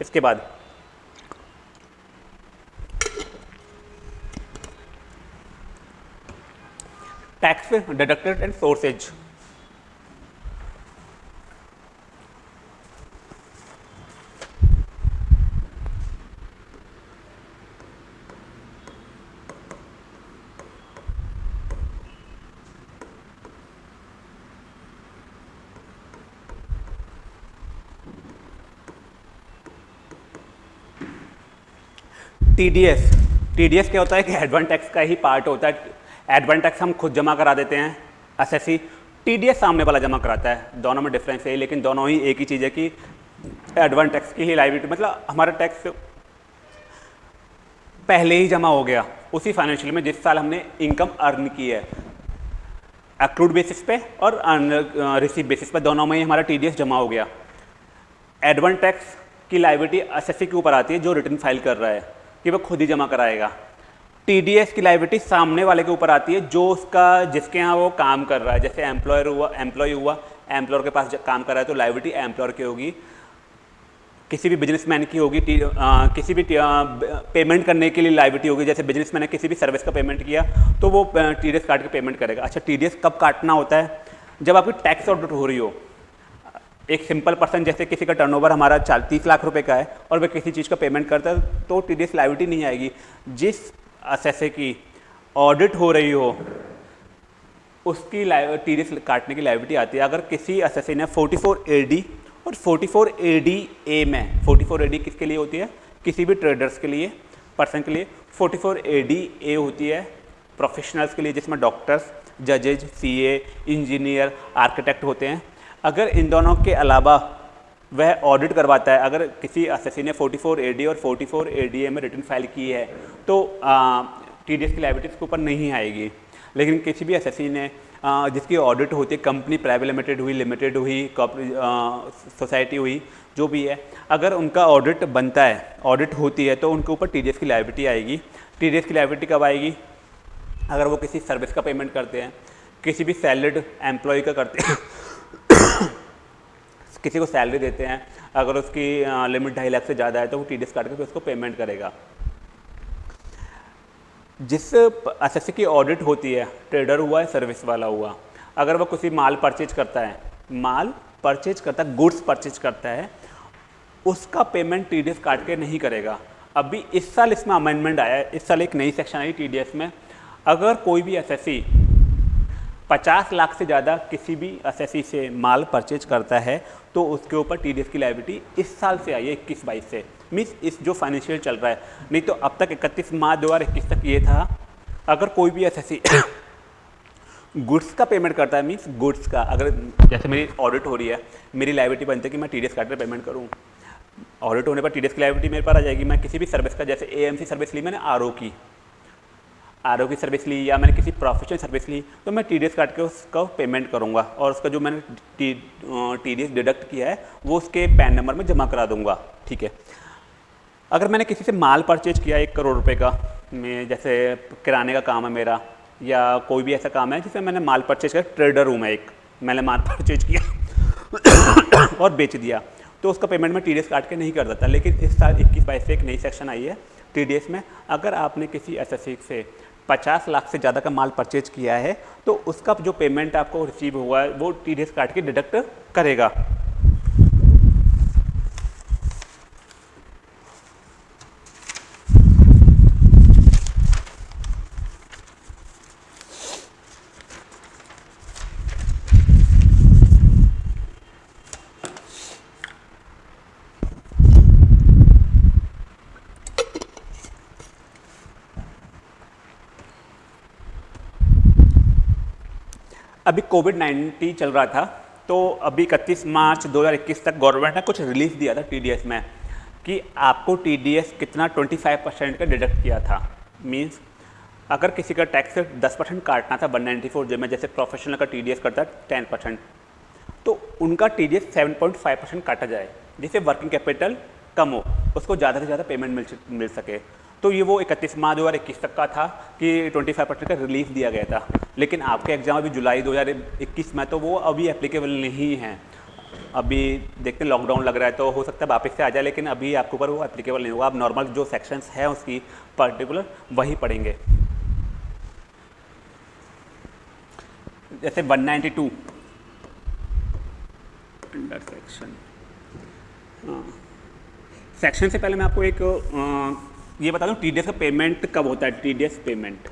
इसके बाद। Tax deducted and sources TDS TDS क्या होता है कि एडवांस टैक्स का ही पार्ट होता है। एडवांस टैक्स हम खुद जमा करा देते हैं एसएससी टीडीएस सामने वाला जमा कराता है। दोनों में डिफरेंस है, लेकिन दोनों ही एक ही चीज़ है कि एडवांस टैक्स की ही लाइबिलिटी मतलब हमारा टैक्स पहले ही जमा हो गया। उसी फाइनेंशियल में जिस साल हमने इनकम अर्न की है अक्रूड बेसिस पे और रिसीव बेसिस पे, दोनों में ही हमारा टीडीएस जमा हो गया। एडवांस टैक्स की लाइबिलिटी एसएससी के ऊपर आती है, जो रिटर्न फ़ाइल कर रहा है, कि वह खुद ही जमा कराएगा। टीडीएस की लाइबिलिटी सामने वाले के ऊपर आती है जो उसका जिसके यहाँ वो काम कर रहा है जैसे एम्प्लॉयर हुआ एम्प्लॉय हुआ एम्प्लॉयर के पास काम कर रहा है तो लाइबिलिटी एम्प्लॉयर की होगी। किसी भी बिजनेसमैन की होगी आ, किसी भी पेमेंट करने के लिए लाइबिलिटी होगी जैसे बिजनेसमैन ने किसी भी सर्विस का पेमेंट किया तो वो टीडीएस काट के पेमेंट करेगा। अच्छा टीडीएस कब काटना होता है? जब आपकी टैक्स ऑडिट हो रही हो एक सिंपल पर्सन जैसे किसी का टर्नओवर हमारा चार तीस लाख रुपए का है और वह किसी चीज़ का पेमेंट करता है तो टी डी नहीं आएगी। जिस असेसे की ऑडिट हो रही हो, उसकी टी काटने की लाइबिलिटी आती है। अगर किसी एस असेसे ने 44 डी और 44 डी ए में 44 डी किसके लिए होती है? किसी भी ट्रेडर्स के लिए पर्सन के लिए। 44 डी ए होती है प्रोफेशनल्स के लिए, जिसमें डॉक्टर्स जजेज सीए इंजीनियर आर्किटेक्ट होते हैं। अगर इन दोनों के अलावा वह ऑडिट करवाता है। अगर किसी एस ने 44 एडी और 44 एडीए में रिटर्न फ़ाइल की है तो टी डी एस की लाइबिलिटीज़ के ऊपर नहीं आएगी। लेकिन किसी भी एस ने आ, जिसकी ऑडिट होती है कंपनी प्राइवेट लिमिटेड हुई लिमिटेड हुई सोसाइटी हुई जो भी है अगर उनका ऑडिट बनता है ऑडिट होती है तो उनके ऊपर टीडीएस की लाइबिलिटी आएगी। टीडीएस की लाइबिलिटी कब आएगी? अगर वो किसी सर्विस का पेमेंट करते हैं किसी भी सैलरीड एम्प्लॉय का करते हैं किसी को सैलरी देते हैं, अगर उसकी लिमिट ढाई लाख से ज़्यादा है तो वो टी डी काट के उसको पेमेंट करेगा। जिस एसएससी की ऑडिट होती है ट्रेडर हुआ है सर्विस वाला हुआ, अगर वो किसी माल परचेज करता है, माल परचेज करता है गुड्स परचेज करता है, उसका पेमेंट टी डी काट के नहीं करेगा। अभी इस साल इसमें अमेंडमेंट आया है, इस साल एक नई सेक्शन आई टी में। अगर कोई भी एस 50 लाख से ज़्यादा किसी भी एस से माल परचेज करता है तो उसके ऊपर टीडीएस की लाइबिलिटी इस साल से आई है इक्कीस बाईस से। मीन्स इस जो फाइनेंशियल चल रहा है नहीं तो अब तक इकतीस मार्च दो हज़ार इक्कीस तक ये था। अगर कोई भी एस गुड्स का पेमेंट करता है मीन्स गुड्स का अगर जैसे मेरी ऑडिट हो रही है मेरी लाइबिलिटी बनती है कि मैं टी डी एस काट पेमेंट करूँ। ऑडिट होने पर टी डी एस की लाइबिलिटी मेरे पास आ जाएगी। मैं किसी भी सर्विस का जैसे एएमसी सर्विस ली मैंने आर की। आर की सर्विस ली या मैंने किसी प्रोफेशनल सर्विस ली तो मैं टी डी काट के उसका पेमेंट करूँगा और उसका जो मैंने टी टी डिडक्ट किया है, वो उसके पैन नंबर में जमा करा दूँगा, ठीक है? अगर मैंने किसी से माल परचेज किया एक करोड़ रुपए का, मैं जैसे किराने का काम है मेरा, या कोई भी ऐसा काम है जिसमें मैंने माल परचेज किया ट्रेडर हूँ मैं एक, मैंने माल परचेज किया और बेच दिया तो उसका पेमेंट मैं टी काट के नहीं कर देता लेकिन इस साल इक्कीस बाईस से एक नई सेक्शन आई है टीडीएस में। अगर आपने किसी एस से पचास लाख से ज़्यादा का माल परचेज किया है तो उसका जो पेमेंट आपको रिसीव हुआ है, वो टी डी काट के डिडक्ट करेगा। अभी कोविड 19 चल रहा था तो अभी इकतीस मार्च 2021 तक गवर्नमेंट ने कुछ रिलीफ दिया था टीडीएस में कि आपको टीडीएस कितना 25 परसेंट का डिडक्ट किया था। मीन्स अगर किसी का टैक्स 10 परसेंट काटना था वन नाइन्टी फोर में, जैसे प्रोफेशनल का टीडीएस करता है टेन परसेंट तो उनका T D seven point five percent काटा जाए, जिससे वर्किंग कैपिटल कम हो, उसको ज़्यादा से ज़्यादा पेमेंट मिल मिल सके। तो ये वो इकतीस मार्च दो हज़ार इक्कीस तक का था कि 25 परसेंट का रिलीफ दिया गया था। लेकिन आपके एग्ज़ाम अभी जुलाई 2021 में तो वो अभी एप्लीकेबल नहीं है। अभी देखते लॉकडाउन लग रहा है तो हो सकता है वापस से आ जाए लेकिन अभी आपके ऊपर वो एप्लीकेबल नहीं होगा। आप नॉर्मल जो सेक्शंस हैं उसकी पर्टिकुलर वही पढ़ेंगे। जैसे 192 अंडर सेक्शन सेक्शन से पहले मैं आपको एक आ, ये बता दूँ टी का पेमेंट कब होता है? TDS payment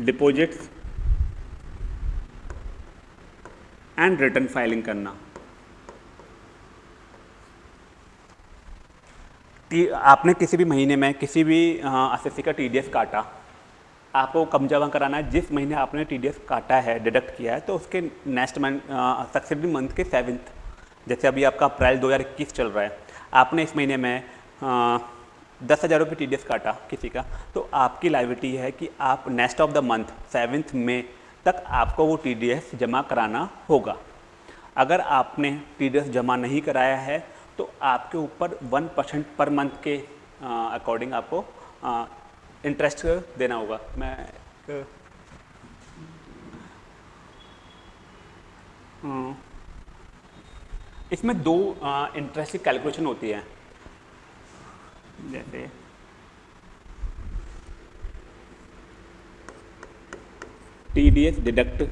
deposits and return filing करना. आपने किसी भी महीने में किसी भी एस का टीडीएस काटा, आपको कम जमा कराना है। जिस महीने आपने टीडीएस काटा है डिडक्ट किया है तो उसके नेक्स्ट मंथ सक्सेसफुल मंथ के सेवेंथ जैसे अभी आपका अप्रैल 2021 चल रहा है, आपने इस महीने में दस हज़ार रुपये टी काटा किसी का तो आपकी लाइबिलिटी है कि आप next of the month seventh में तक आपको वो टीडीएस जमा कराना होगा। अगर आपने टीडीएस जमा नहीं कराया है तो आपके ऊपर वन परसेंट पर मंथ के अकॉर्डिंग आपको इंटरेस्ट देना होगा। मैं इसमें दो इंटरेस्टिंग कैलकुलेशन होती है। जैसे T D S deduct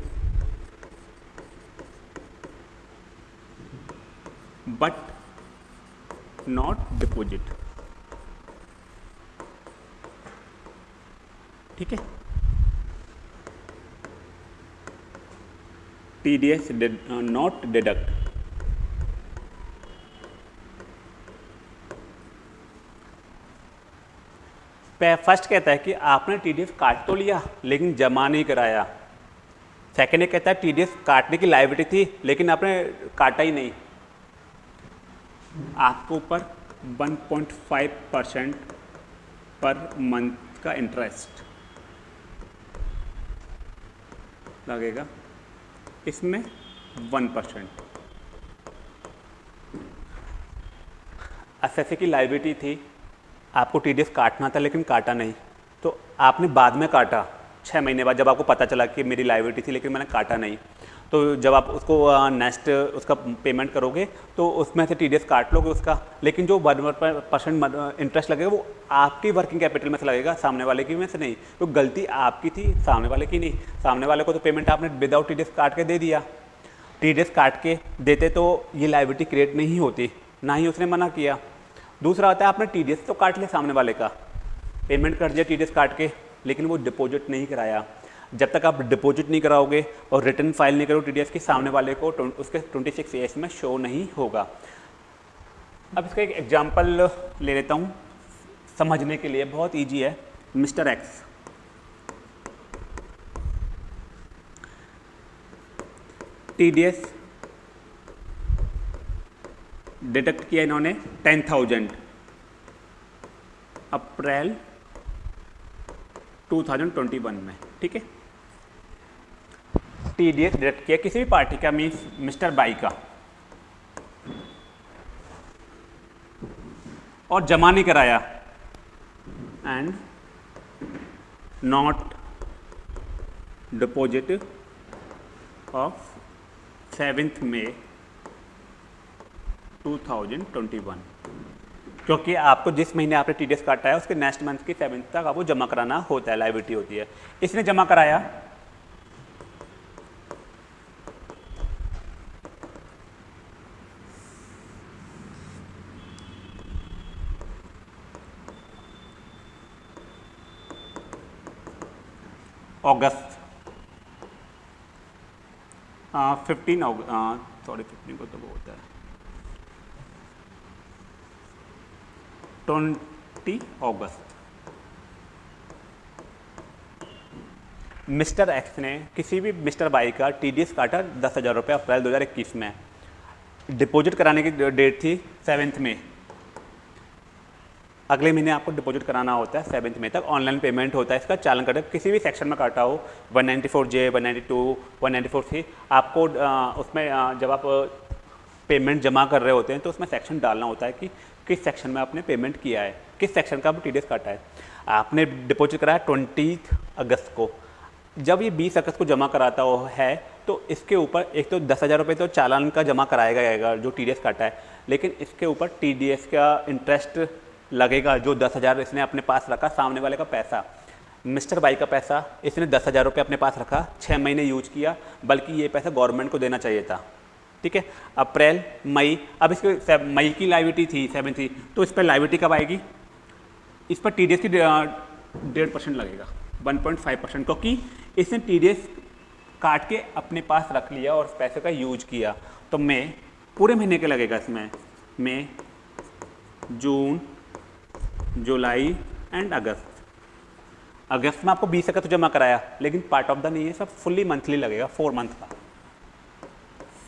but not deposit ठीक है? T D S not deduct first कहता है कि आपने टी डी एस काट तो लिया, लेकिन जमा नहीं कराया। सेकेंड कहता है टी डी एस काटने की लाइबिलिटी थी, लेकिन आपने काटा ही नहीं। आपको ऊपर 1.5 परसेंट पर मंथ का इंटरेस्ट लगेगा। इसमें वन परसेंट एस की लाइबिलिटी थी आपको टीडीएस काटना था, लेकिन काटा नहीं। तो आपने बाद में काटा छः महीने बाद जब आपको पता चला कि मेरी लाइबिलिटी थी, लेकिन मैंने काटा नहीं। तो जब आप उसको नेक्स्ट उसका पेमेंट करोगे तो उसमें से टीडीएस काट लोगे उसका। लेकिन जो वन परसेंट इंटरेस्ट लगेगा, वो आपकी वर्किंग कैपिटल में से लगेगा, सामने वाले की में से नहीं। तो गलती आपकी थी, सामने वाले की नहीं। सामने वाले को तो पेमेंट आपने विदाउट टीडीएस काट के दे दिया। टीडीएस काट के देते तो ये लाइबिलिटी क्रिएट नहीं होती, ना ही उसने मना किया। दूसरा आता है, आपने टीडीएस तो काट लिया सामने वाले का। पेमेंट कर दिया टीडीएस काट के, लेकिन वो डिपॉजिट नहीं कराया। जब तक आप डिपॉजिट नहीं कराओगे और रिटर्न फ़ाइल नहीं करोगे टीडीएस के सामने वाले को उसके 26 सिक्स में शो नहीं होगा। अब इसका एक एग्जांपल ले लेता हूँ। समझने के लिए बहुत इजी है mister X T D S deduct किया इन्होंने टेन थाउज़ेंड अप्रैल 2021 में, ठीक है? टी डी एस डिडक्ट किया किसी भी पार्टी का मीन्स मिस्टर बाई का। और जमा नहीं कराया। And not deposit of seventh May 2021 क्योंकि आपको जिस महीने आपने टी डी एस काटा है उसके नेक्स्ट मंथ की सेवेंथ तक आपको जमा कराना होता है लाइबिलिटी होती है। इसने जमा कराया? अगस्त फिफ्टीन सॉरी फिफ्टीन को तो वो होता है। ट्वेंटी अगस्त मिस्टर एक्स ने किसी भी मिस्टर बाई का टी डी एस काटा दस हज़ार रुपये अप्रैल 2021 में। डिपॉजिट कराने की डेट थी सेवेंथ में अगले महीने आपको डिपॉजिट कराना होता है सेवेंथ में तक। ऑनलाइन पेमेंट होता है इसका। चालन कटे किसी भी सेक्शन में काटा हो 194 जे 192 194 सी आपको आ, उसमें आ, जब आप पेमेंट जमा कर रहे होते हैं तो उसमें सेक्शन डालना होता है कि किस सेक्शन में आपने पेमेंट किया है? किस सेक्शन का टी डी काटा है? आपने डिपॉजिट कराया ट्वेंटी अगस्त को। जब ये बीस अगस्त को जमा कराता हो है तो इसके ऊपर एक तो दस हज़ार रुपये तो चालान का जमा कराएगा जाएगा, जो टी काटा है। लेकिन इसके ऊपर टीडीएस का इंटरेस्ट लगेगा, जो दस हज़ार इसने अपने पास रखा, सामने वाले का पैसा। मिस्टर बाई का पैसा, इसने दस हज़ार रुपये अपने पास रखा छः महीने यूज़ किया, बल्कि ये पैसा गवर्नमेंट को देना चाहिए था। ठीक है? अप्रैल, मई। अब इसके मई की लाइविटी थी सेवन थी। तो इस पर लाइविटी कब आएगी? इस पर टीडीएस की डेढ़ परसेंट लगेगा 1.5 परसेंट क्योंकि इसने टीडीएस काट के अपने पास रख लिया और पैसे का यूज़ किया। तो मैं पूरे महीने के लगेगा इसमें। मई, जून, जुलाई एंड अगस्त। अगस्त में आपको बीस अगस्त जमा कराया, लेकिन पार्ट ऑफ़ द नहीं है, सब फुल्ली मंथली लगेगा फोर मंथ का।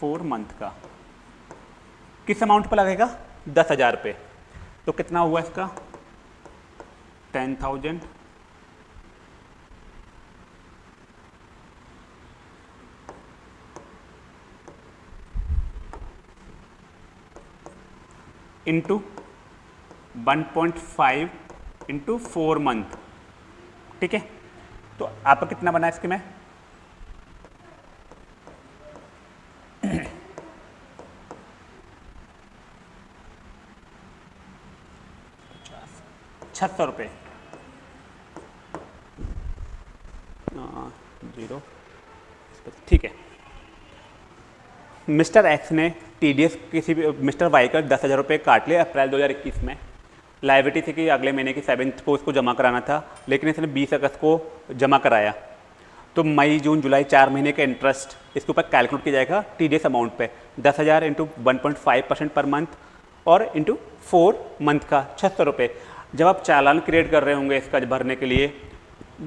फोर मंथ का। किस अमाउंट पर लगेगा? दस हज़ार रुपये तो कितना हुआ इसका? Ten thousand. Into one point five into four month. ठीक है? तो आपका कितना बना इसके में? छह सौ रुपये ज़ीरो। ठीक है। मिस्टर एक्स ने टीडीएस किसी भी मिस्टर वाई का दस हज़ार रुपये काट लिया अप्रैल 2021 में। लाइबिलिटी थी कि अगले महीने की सेवन्थ को उसको जमा कराना था लेकिन इसने 20 अगस्त को जमा कराया। तो मई जून जुलाई चार महीने का इंटरेस्ट इसके ऊपर कैलकुलेट किया जाएगा टीडीएस अमाउंट पे। दस हज़ार into one point five percent per month और इंटू फोर मंथ का छः सौ रुपये जब आप चालान क्रिएट कर रहे होंगे इसका भरने के लिए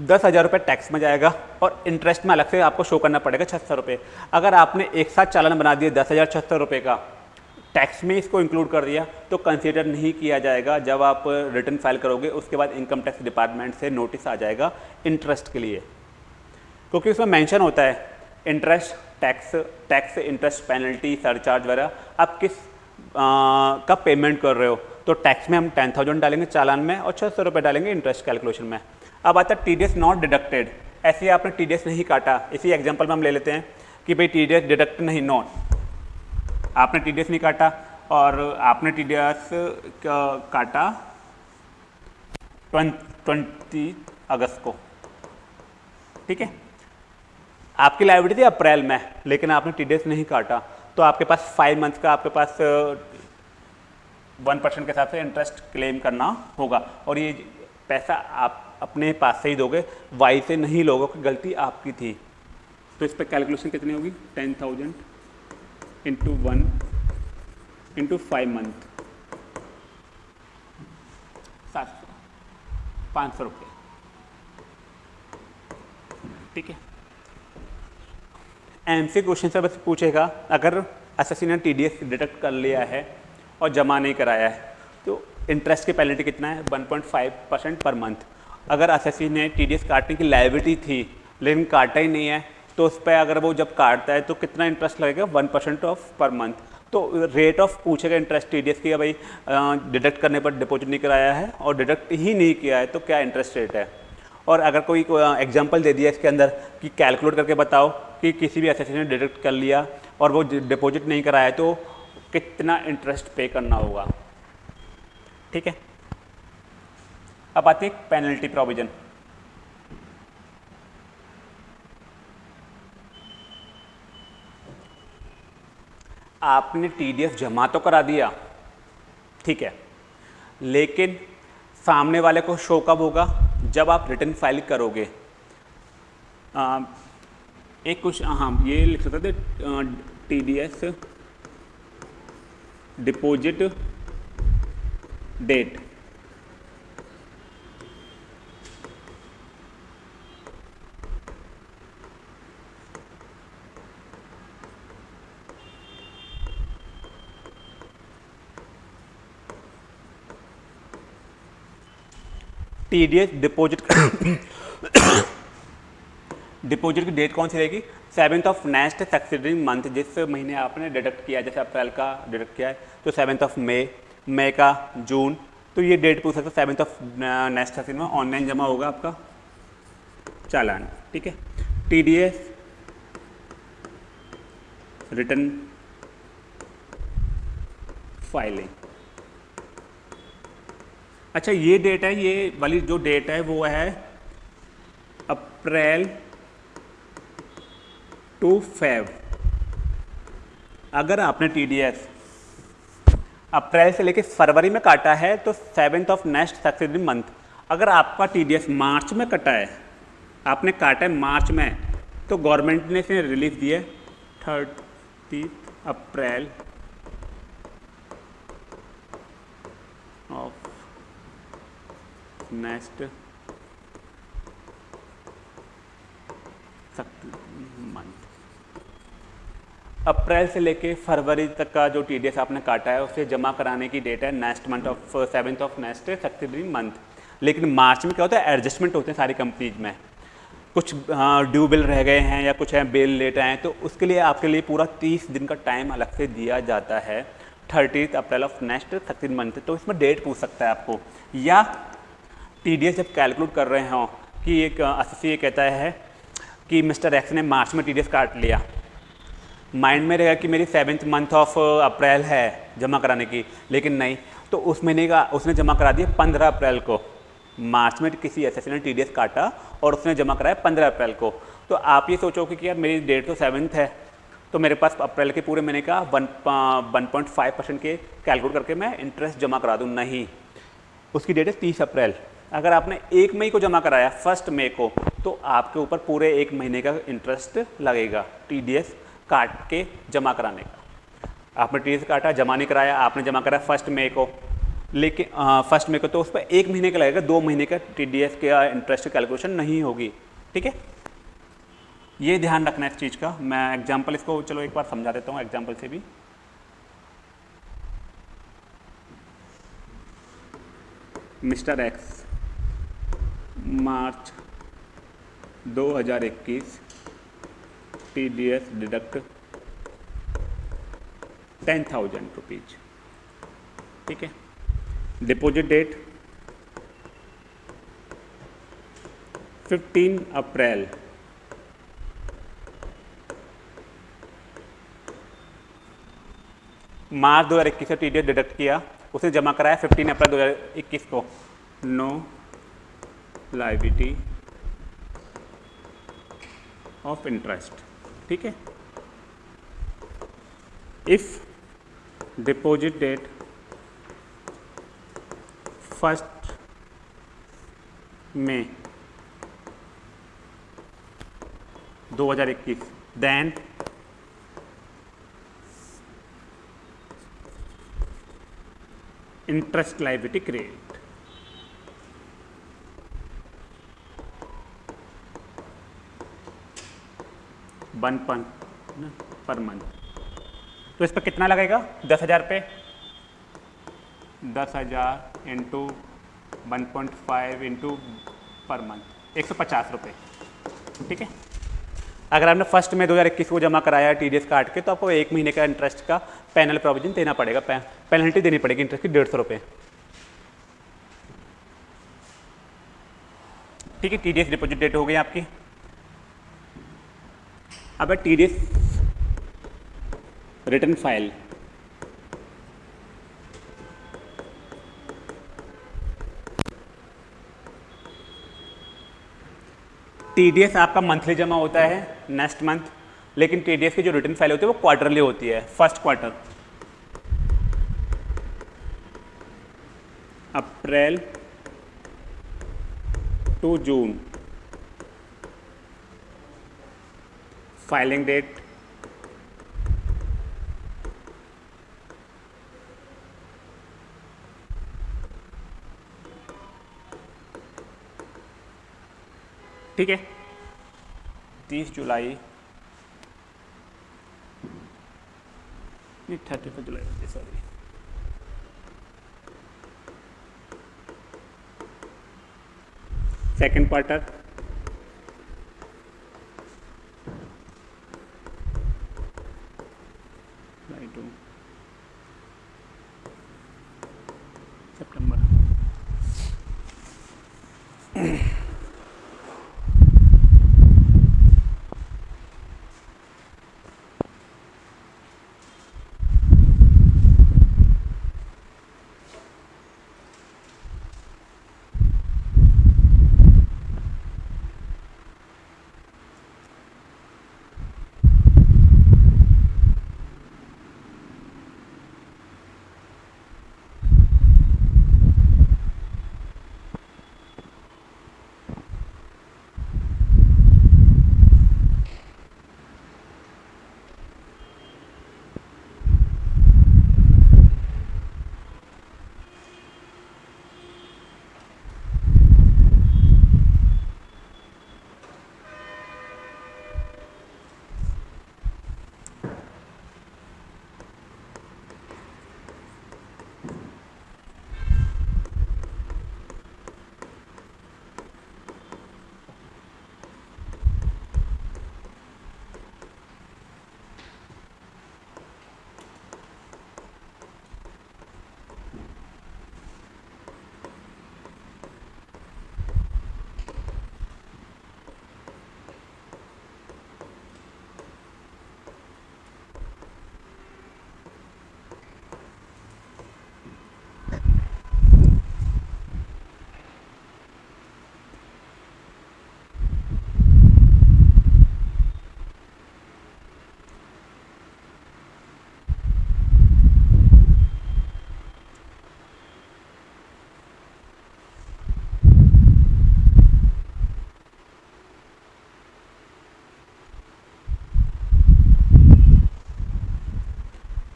दस हज़ार रुपये टैक्स में जाएगा और इंटरेस्ट में अलग से आपको शो करना पड़ेगा छः सौ रुपये। अगर आपने एक साथ चालान बना दिया दस हज़ार छः सौ रुपये का टैक्स में इसको इंक्लूड कर दिया तो कंसीडर नहीं किया जाएगा। जब आप रिटर्न फ़ाइल करोगे उसके बाद इनकम टैक्स डिपार्टमेंट से नोटिस आ जाएगा इंटरेस्ट के लिए। क्योंकि उसमें मेंशन होता है interest tax tax interest penalty surcharge वगैरह। आप किस आ, का पेमेंट कर रहे हो? तो टैक्स में हम टेन थाउज़ेंड डालेंगे चालान में और छः सौ रुपये डालेंगे इंटरेस्ट कैलकुलेशन में। अब आता है T D S not deducted ऐसे आपने टी डी एस नहीं काटा। इसी एग्ज़ाम्पल में हम ले लेते हैं कि भाई टी डी एस डिडक्ट नहीं नॉट आपने टी डी एस नहीं काटा और आपने टी डी एस काटा? ट्वेंटी अगस्त को। ठीक है? आपकी लाइब्रेरी थी अप्रैल में, लेकिन आपने टी डी एस नहीं काटा। तो आपके पास फाइव मंथ का, आपके पास वन परसेंट के हिसाब से इंटरेस्ट क्लेम करना होगा। और ये पैसा आप अपने पास से ही दोगे वाई से नहीं लोगों की गलती आपकी थी। तो इस पर कैलकुलेशन कितनी होगी? Ten thousand into one into five month सात सौ। पाँच सौ रुपये। ठीक है? एम सी क्वेश्चन से बस पूछेगा, अगर एस ने टी डी एस डिडक्ट कर लिया है और जमा नहीं कराया है। तो इंटरेस्ट की पेनल्टी कितना है? 1.5 परसेंट पर मंथ अगर एसएससी ने टी डी काटने की लाइबिलिटी थी, लेकिन काटा ही नहीं है तो उस पर अगर वो जब काटता है तो कितना इंटरेस्ट लगेगा? One percent of per month तो रेट ऑफ़ पूछेगा इंटरेस्ट टी डी एस की भाई डिडक्ट करने पर डिपॉजिट नहीं कराया है और डिडक्ट ही नहीं किया है तो क्या इंटरेस्ट रेट है? और अगर कोई एग्जांपल दे दिया इसके अंदर कि कैलकुलेट करके बताओ कि किसी भी एस ने डिडक्ट कर लिया और वो डिपॉजिट नहीं कराया तो कितना इंटरेस्ट पे करना होगा। ठीक है? अब आती है पेनल्टी प्रोविज़न आपने टीडीएस जमा तो करा दिया ठीक है लेकिन सामने वाले को शो कब होगा? जब आप रिटर्न फ़ाइल करोगे। आ, एक कुछ हाँ ये लिख सकते थे T D S deposit date. T D S deposit deposit की डेट कौन सी रहेगी? Seventh of next succeeding month, जिस महीने आपने डिडक्ट किया है जैसे अप्रैल का डिडक्ट किया है तो सेवन्थ ऑफ़ मे मई का जून तो ये डेट पूछ सकते हो, सेवन्थ ऑफ़ नेक्स्ट सक्सीड में ऑनलाइन जमा होगा आपका चालान, ठीक है? T D S return filing. अच्छा ये डेट है, ये वाली जो डेट है, वो है अप्रैल टू फेब अगर आपने टी डी एस अप्रैल से लेकर फरवरी में काटा है तो seventh of next successive month. अगर आपका टी डी एस मार्च में कटा है, आपने काटा है मार्च में तो गवर्नमेंट ने इसे रिलीफ दिए thirty April of next month अप्रैल से लेके फरवरी तक का जो टीडीएस आपने काटा है, उसे जमा कराने की डेट है next month of seventh of next successive month लेकिन मार्च में क्या होता है एडजस्टमेंट होते हैं सारी कंपनीज़ में. कुछ ड्यू बिल रह गए हैं या कुछ हैं बिल लेट आए हैं तो उसके लिए, आपके लिए पूरा तीस दिन का टाइम अलग से दिया जाता है. Thirty April of next thirteen month तो इसमें डेट पूछ सकता है आपको. या टीडीएस जब कैलकुलेट कर रहे हों कि एक एस ये कहता है कि मिस्टर एक्स ने मार्च में टीडीएस काट लिया. माइंड में रहेगा कि मेरी सेवन्थ मंथ ऑफ़ अप्रैल है जमा कराने की, लेकिन नहीं। तो उस महीने का उसने जमा करा दिया पंद्रह अप्रैल को। मार्च में किसी एस ने टी काटा और उसने जमा कराया पंद्रह अप्रैल को। तो आप ये सोचोगे कि यार मेरी डेट तो सेवन्थ है तो मेरे पास अप्रैल के पूरे महीने का one one point five percent के कैलकुलेट करके मैं इंटरेस्ट जमा करा दूँ, नहीं। उसकी डेट है तीस अप्रैल। अगर आपने एक मई को जमा कराया, फ़र्स्ट मई को तो आपके ऊपर पूरे एक महीने का इंटरेस्ट लगेगा टीडीएस काट के जमा कराने का। आपने टी काटा, जमा नहीं कराया, आपने जमा कराया फ़र्स्ट मई को। लेकिन फ़र्स्ट मई को तो उस पर एक महीने का लगेगा, दो महीने का टी डी एस का इंटरेस्ट कैलकुलेशन नहीं होगी, ठीक है? ये ध्यान रखना है इस चीज़ का। मैं एग्ज़ाम्पल इसको, चलो एक बार समझा देता हूँ एग्ज़ाम्पल से भी। Mister X, March 2021 T D S deduct ten thousand rupees ठीक है? डिपॉजिट डेट 15 अप्रैल मार्च 2021 से टी डी एस डिडक्ट किया उसने जमा कराया 15 अप्रैल 2021 को। नो लाइबिलिटी ऑफ़ इंटरेस्ट ठीक है? If deposit date first May 2021 then interest liability create one पन पर मंथ। तो इस पर कितना लगेगा? दस हज़ार पे। दस हज़ार into one point five into per month एक सौ पचास रुपये ठीक है? अगर आपने फ़र्स्ट में 2021 को जमा कराया टी डी एस काट के तो आपको एक महीने का इंटरेस्ट का पैनल प्रोविज़न देना पड़ेगा। पेनल्टी देनी पड़ेगी इंटरेस्ट की डेढ़ सौ रुपये ठीक है? T D S deposit date हो गई आपकी। अब है टी रिटर्न फ़ाइल। टीडीएस आपका मंथली जमा होता है नेक्स्ट मंथ लेकिन टीडीएस की जो रिटर्न फ़ाइल होती है, वो क्वार्टरली होती है first quarter April to June. Filing date ठीक है। तीस जुलाई। Thirty first July sorry second quarter Lightroom September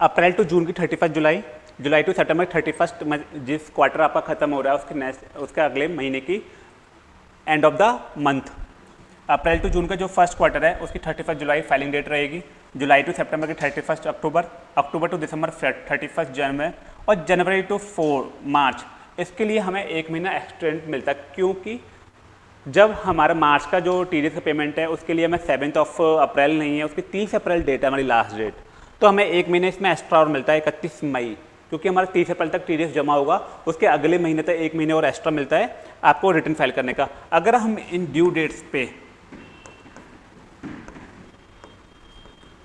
April to June की thirty first July July to September thirty first जिस क्वार्टर आपका खत्म हो रहा है, उसके नेक्स्ट उसके अगले महीने की end of the month April to June का जो फ़र्स्ट क्वार्टर है, उसकी thirty first July filing date रहेगी। जुलाई टू सितंबर की thirty first October October to December thirty first January और जनवरी टू फोर मार्च। इसके लिए हमें एक महीना एक्सटेंड मिलता है, क्योंकि जब हमारा मार्च का जो टी का पेमेंट है, उसके लिए हमें सेवन्थ ऑफ़ अप्रैल नहीं है, उसकी तीस अप्रैल डेट है हमारी लास्ट डेट तो हमें एक महीने इसमें एक्स्ट्रा और मिलता है, इकतीस मई, क्योंकि हमारा तीस अप्रैल तक टी जमा होगा, उसके अगले महीने तक एक महीने और एक्स्ट्रा मिलता है आपको रिटर्न फ़ाइल करने का। अगर हम इन ड्यू डेट्स पे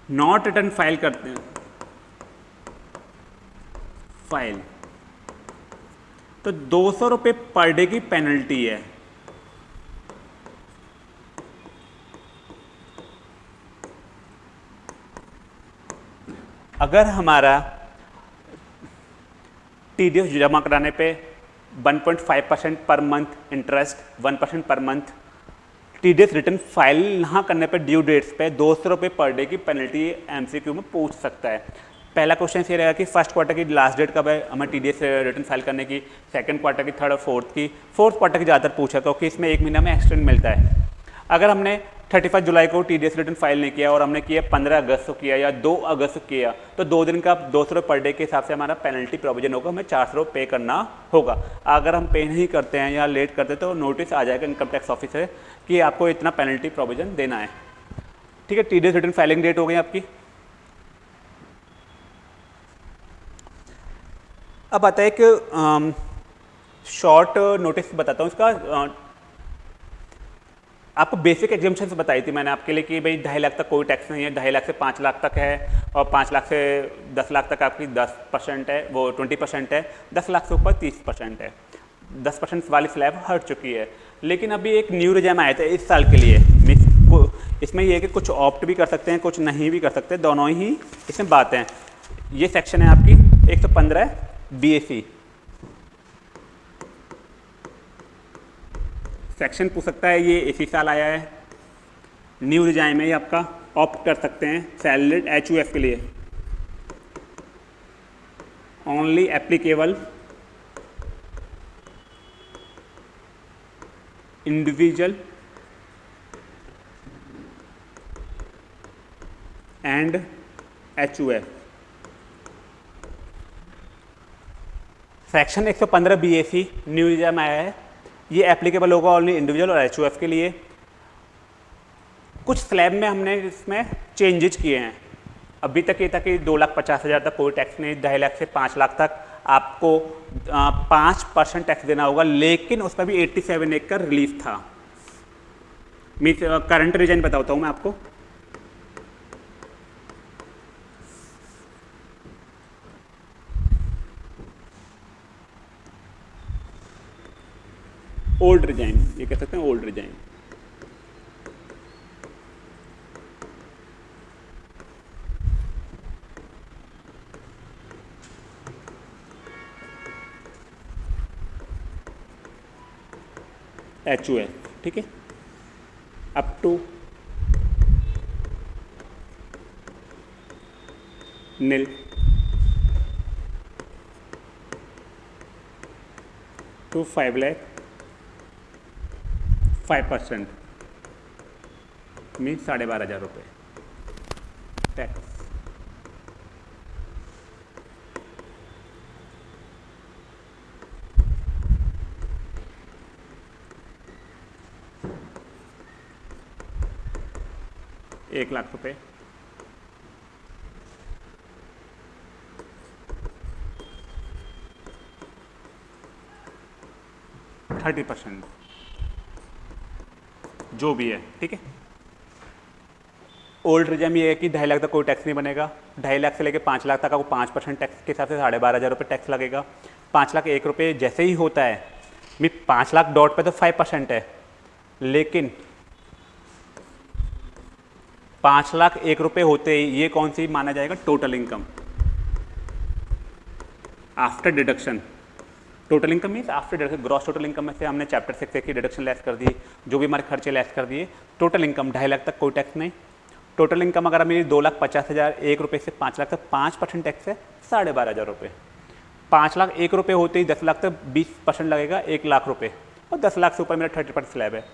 नॉट रिटर्न फ़ाइल करते हैं फ़ाइल तो दो सौ रुपये पर डे की पेनल्टी है। अगर हमारा टीडीएस जमा कराने पे 1.5 percent per month interest 1 percent per month TDS return file ना करने पे ड्यू डेट्स पे दो सौ रुपये पर डे की पेनल्टी एमसीक्यू में पूछ सकता है। पहला क्वेश्चन ये रहेगा कि फ़र्स्ट क्वार्टर की लास्ट डेट कब है? हमें टी डी रिटर्न फ़ाइल करने की, सेकंड क्वार्टर की, थर्ड और फोर्थ की, फोर्थ क्वार्टर की ज़्यादातर पूछा क्योंकि इसमें एक महीना में एक्सटेंड मिलता है। अगर हमने थर्टी फ़र्स्ट जुलाई को T D S return file नहीं किया और हमने किया पंद्रह अगस्त को किया या दो अगस्त को किया तो दो दिन का दो सौ पर डे के हिसाब से हमारा पेनल्टी प्रोविज़न होगा, हमें चार सौ रुपये पे करना होगा। अगर हम पे नहीं करते हैं या लेट करते तो नोटिस आ जाएगा इनकम टैक्स ऑफ़िस से कि आपको इतना पेनल्टी प्रोविज़न देना है। ठीक है T D S return filing date हो गई आपकी। अब आता है एक शॉर्ट नोटिस बताता हूँ इसका आपको बेसिक एग्जामेशन बताई थी मैंने आपके लिए कि भाई ढाई लाख तक कोई टैक्स नहीं है, ढाई लाख से पाँच लाख तक है और पाँच लाख से दस लाख तक आपकी दस परसेंट है, वो ट्वेंटी परसेंट है, दस लाख से ऊपर तीस परसेंट है। दस परसेंट वाली स्लैब हट चुकी है। लेकिन अभी एक न्यू रिजाम आया था इस साल के लिए। मिस इसमें ये है कि कुछ ऑप्ट भी कर सकते हैं, कुछ नहीं भी कर सकते, दोनों ही इसमें बातें ये सेक्शन है आपकी एक सौ पंद्रह बी सेक्शन पूछ सकता है, ये इसी साल आया है। न्यू रिजाइन में ये आपका ऑप्ट कर सकते हैं सैलरीड एच यू एफ़ के लिए। Only applicable individual and H U F section 115 BAC new regime में आया है। ये एप्लीकेबल होगा ऑनली इंडिविजुअल और एच के लिए। कुछ स्लैब में हमने इसमें चेंजेज किए हैं। अभी तक ये था कि दो लाख पचास हज़ार तक कोई टैक्स नहीं, ढाई लाख से पाँच लाख तक आपको पाँच परसेंट टैक्स देना होगा, लेकिन उसका भी एट्टी सेवन एक का रिलीफ था मीन करंट रीजन बताता हूँ मैं आपको। ओल्ड रिजाइन ये कह सकते हैं ओल्ड रिजाइन एच ओ ठीक है? Up to nil to five lakh five percent mean साढ़े बारह हज़ार रुपये टैक्स एक लाख रुपए। Thirty percent. जो भी है, ठीक है? ओल्ड रिजम ये है कि ढाई लाख तक कोई टैक्स नहीं बनेगा। ढाई लाख से लेकर पाँच लाख तक आपको पाँच परसेंट टैक्स के हिसाब से साढ़े बारह हज़ार रुपये टैक्स लगेगा। पाँच लाख एक रुपये जैसे ही होता है, मी पाँच लाख डॉट पे तो फाइव परसेंट है। लेकिन पाँच लाख एक रुपये होते ही ये कौन सी माना जाएगा? Total income after deduction total income means after deduction gross total income में से हमने चैप्टर सिक्स की डिडक्शन लेस कर दी, जो भी हमारे खर्चे लेस कर दिए टोटल इनकम ढाई लाख तक कोई टैक्स नहीं। टोटल इनकम अगर मेरी दो लाख पचास हज़ार, एक रुपये से पाँच लाख तक, पाँच परसेंट टैक्स है, साढ़े बारह हज़ार रुपये पाँच लाख एक रुपये होते ही दस लाख तक बीस परसेंट लगेगा, एक लाख रुपये और दस लाख से ऊपर मेरा थर्टी परसेंट स्लैब है।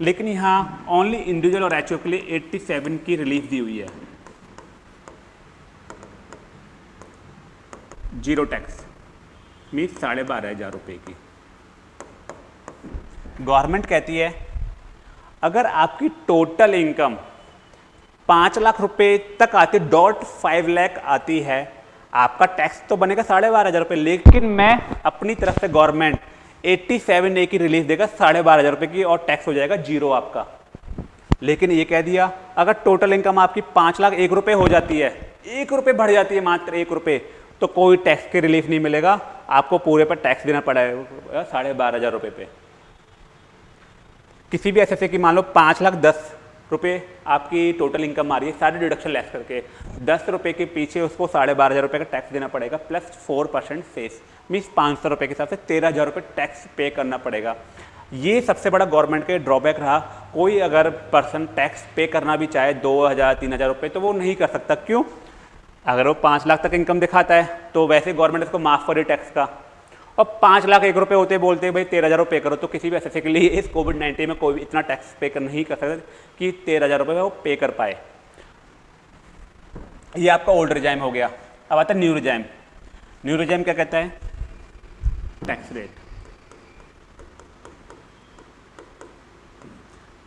लेकिन यहाँ ओनली इंडिविजुअल और एच के लिए एट्टी सेवन की रिलीफ दी हुई है। ज़ीरो टैक्स मीन्स साढ़े बारह हज़ार रुपये की। गवर्नमेंट कहती है, अगर आपकी टोटल इनकम पाँच लाख रुपए तक आती, डॉट फाइव लैख आती है, आपका टैक्स तो बनेगा साढ़े बारह हज़ार रुपये लेकिन मैं अपनी तरफ़ से गवर्नमेंट एट्टी सेवन ए की रिलीफ देगा साढ़े बारह हज़ार रुपये की और टैक्स हो जाएगा ज़ीरो आपका। लेकिन ये कह दिया, अगर टोटल इनकम आपकी पाँच लाख एक रुपये हो जाती है, एक रुपये बढ़ जाती है मात्र एक रुपये तो कोई टैक्स की रिलीफ नहीं मिलेगा। आपको पूरे पर टैक्स देना पड़ेगा साढ़े बारह हज़ार रुपये पे। किसी भी ऐसे की मान लो पाँच लाख दस रुपये आपकी टोटल इनकम आ रही है, सारे डिडक्शन लेस करके। दस रुपये के पीछे उसको साढ़े बारह हज़ार रुपये का टैक्स देना पड़ेगा plus four percent cess means पाँच सौ रुपये के हिसाब से तेरह हज़ार रुपये टैक्स पे करना पड़ेगा। ये सबसे बड़ा गवर्नमेंट के ड्रॉबैक रहा। कोई अगर पर्सन टैक्स पे करना भी चाहे, दो हज़ार, तीन हज़ार रुपये तो वो नहीं कर सकता। क्यों? अगर वो पाँच लाख तक इनकम दिखाता है तो वैसे गवर्नमेंट इसको माफ़ करे टैक्स का। और पाँच लाख एक रुपये होते बोलते भाई, तेरह हज़ार रुपये करो तो किसी भी ऐसे के लिए इस कोविड नाइन्टीन में कोई इतना टैक्स पे कर नहीं कर सकते कि तेरह हज़ार रुपये वो पे कर पाए। ये आपका ओल्ड रिजाइम हो गया। अब आता है न्यू रिजाइम न्यू रिजाइम क्या कहता है? टैक्स रेट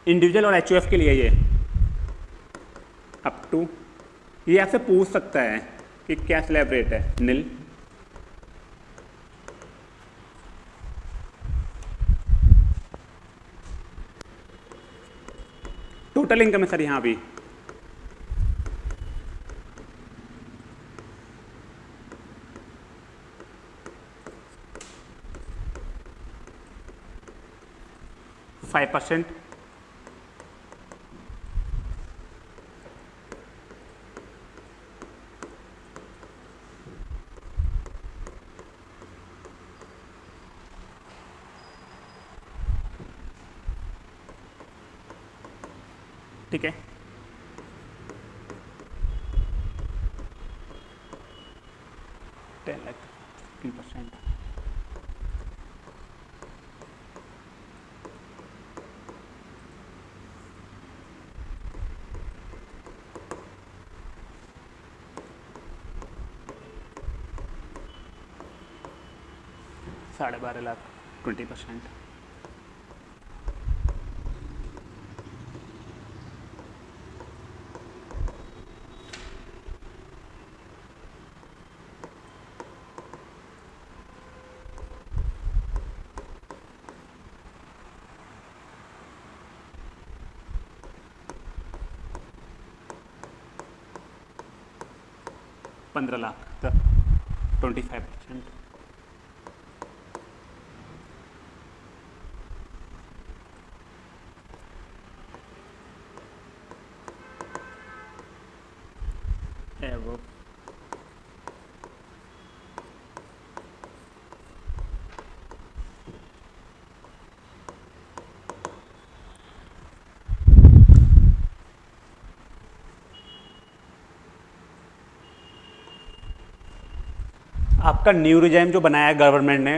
इंडिविजुअल और एचयूएफ के लिए ये। अप टू ये आपसे पूछ सकता है कि क्या स्लैब रेट है? नील टोटल इनकम है सर यहाँ भी। फाइव परसेंट ठीक है। टेन लाख फिफ्टीन परसेंट साढ़े बारह लाख ट्वेंटी परसेंट पंद्रह लाख तक ट्वेंटी फाइव परसेंट एवो आपका न्यू रिजाइम जो बनाया है गवर्नमेंट ने,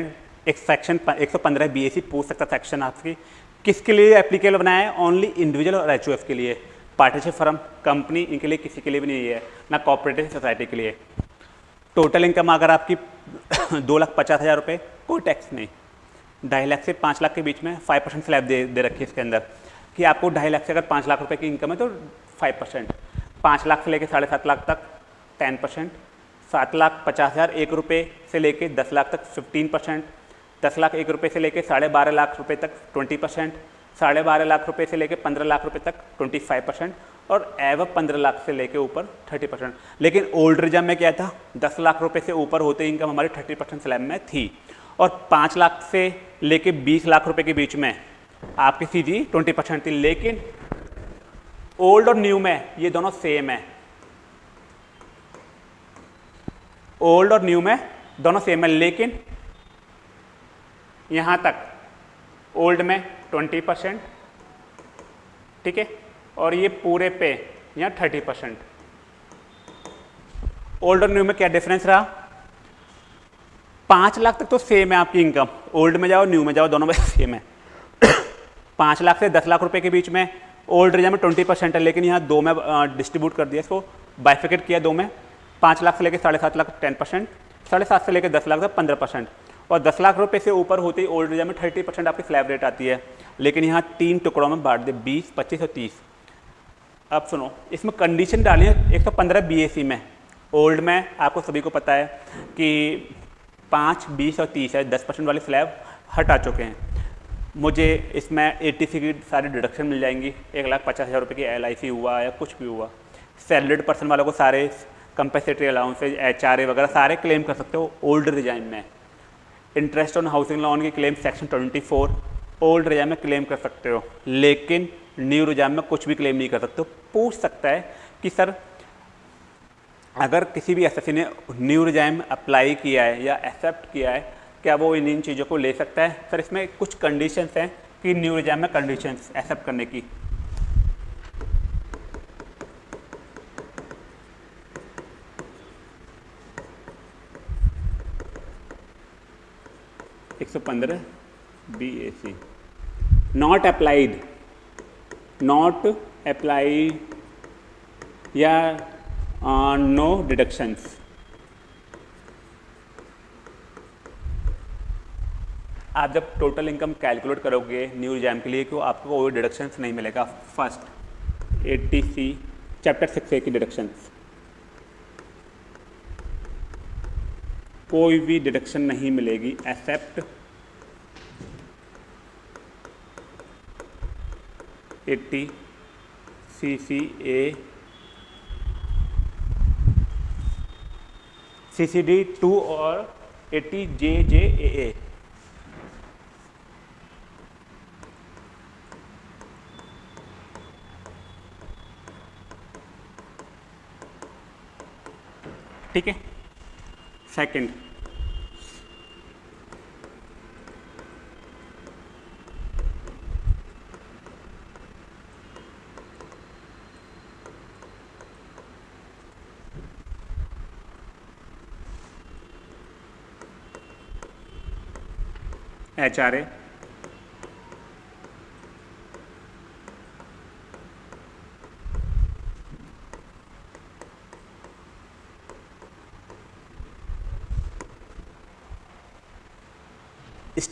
एक सेक्शन एक सौ पंद्रह बी एस पूछ सकता सेक्शन आपकी। किसके लिए एप्लीकेबल बनाया है? ओनली इंडिविजुअल और एच के लिए। पार्टनरशिप फर्म कंपनी इनके लिए किसी के लिए भी नहीं है। ना कॉपरेटिव सोसाइटी के लिए। टोटल इनकम अगर आपकी दो लाख पचास हज़ार रुपये कोई टैक्स नहीं। ढाई लाख से पाँच लाख के बीच में फाइव परसेंट स्लैब दे दे रखी है इसके अंदर। कि आपको ढाई लाख से अगर पाँच लाख रुपए की इनकम है तो फाइव परसेंट पाँच लाख से लेकर साढ़े सात लाख तक टेन परसेंट सात लाख पचास हज़ार एक रुपये से लेके दस लाख तक फिफ्टीन परसेंट दस लाख एक रुपये से लेके साढ़े बारह लाख रुपये तक ट्वेंटी परसेंट साढ़े बारह लाख रुपये से लेके पंद्रह लाख रुपये तक ट्वेंटी फाइव परसेंट और एव पंद्रह लाख से लेके ऊपर थर्टी परसेंट लेकिन ओल्ड रिज़र्व में क्या था? दस लाख रुपये से ऊपर होते ही इनकम हमारी थर्टी परसेंट स्लैब में थी। और पाँच लाख से लेके बीस लाख रुपये के बीच में आपकी सीधी ट्वेंटी परसेंट थी। लेकिन ओल्ड और न्यू में ये दोनों सेम है। ओल्ड और न्यू में, दोनों सेम है, लेकिन यहाँ तक ओल्ड में 20 परसेंट ठीक है? और ये पूरे पे या थर्टी परसेंट ओल्ड और न्यू में क्या डिफरेंस रहा? पाँच लाख तक तो सेम है आपकी इनकम ओल्ड में जाओ न्यू में जाओ, दोनों में सेम है। पाँच लाख से दस लाख रुपए के बीच में ओल्ड रिज़र्व में ट्वेंटी परसेंट है, लेकिन यहाँ दो में डिस्ट्रीब्यूट कर दिया, इसको बाइफिकेट किया दो में। पाँच लाख से लेकर साढ़े सात लाख टेन परसेंट, साढ़े सात से लेकर दस लाख तक पंद्रह परसेंट। और दस लाख रुपए से ऊपर होते ही ओल्ड रिज़र्व में थर्टी परसेंट आपकी स्लैब रेट आती है। लेकिन यहाँ तीन टुकड़ों में बांट दे, बीस, पच्चीस और तीस। अब सुनो, इसमें कंडीशन डाली है एक सौ पंद्रह बीएसी में। ओल्ड में आपको सभी को पता है कि पाँच, बीस और तीस है, दस परसेंट वाली स्लैब हटा चुके हैं। मुझे इसमें ए की सारी डिडक्शन मिल जाएँगी। एक लाख पचास हज़ार रुपये की एलआईसी हुआ या कुछ भी हुआ। सैलरीड पर्सन वालों को सारे कंपेसेटरी अलाउंसेज एच वगैरह सारे क्लेम कर सकते हो ओल्ड रिजाइन में। इंटरेस्ट ऑन हाउसिंग लोन की क्लेम सेक्शन 24 ओल्ड रिजाइन में क्लेम कर सकते हो। लेकिन न्यू रिजाइन में कुछ भी क्लेम नहीं कर सकते हो। पूछ सकता है कि सर, अगर किसी भी एस ने न्यू रिजाइम अप्लाई किया है या एक्सेप्ट किया है, क्या वो इन इन चीज़ों को ले सकता है? सर, इसमें कुछ कंडीशंस हैं कि न्यू रिजाइम में कंडीशंस एक्सेप्ट करने की। एक सौ पंद्रह B A C not applied not applied या नो डिडक्शंस आप जब टोटल इनकम कैलकुलेट करोगे न्यू एग्ज़ाम के लिए तो आपको कोई डिडक्शंस नहीं मिलेगा. First eighty C chapter six A की डिडक्शंस कोई भी डिडक्शन नहीं मिलेगी except eighty C C A C C D two और eighty J J A A ठीक है? Second H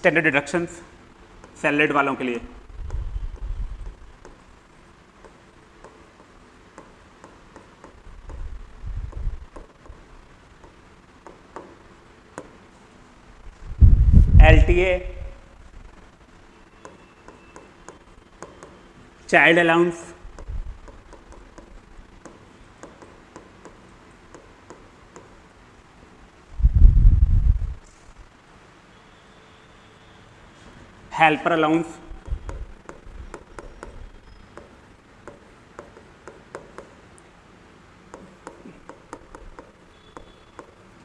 standard deductions salaried वालों के लिए। L T A child allowance helper allowance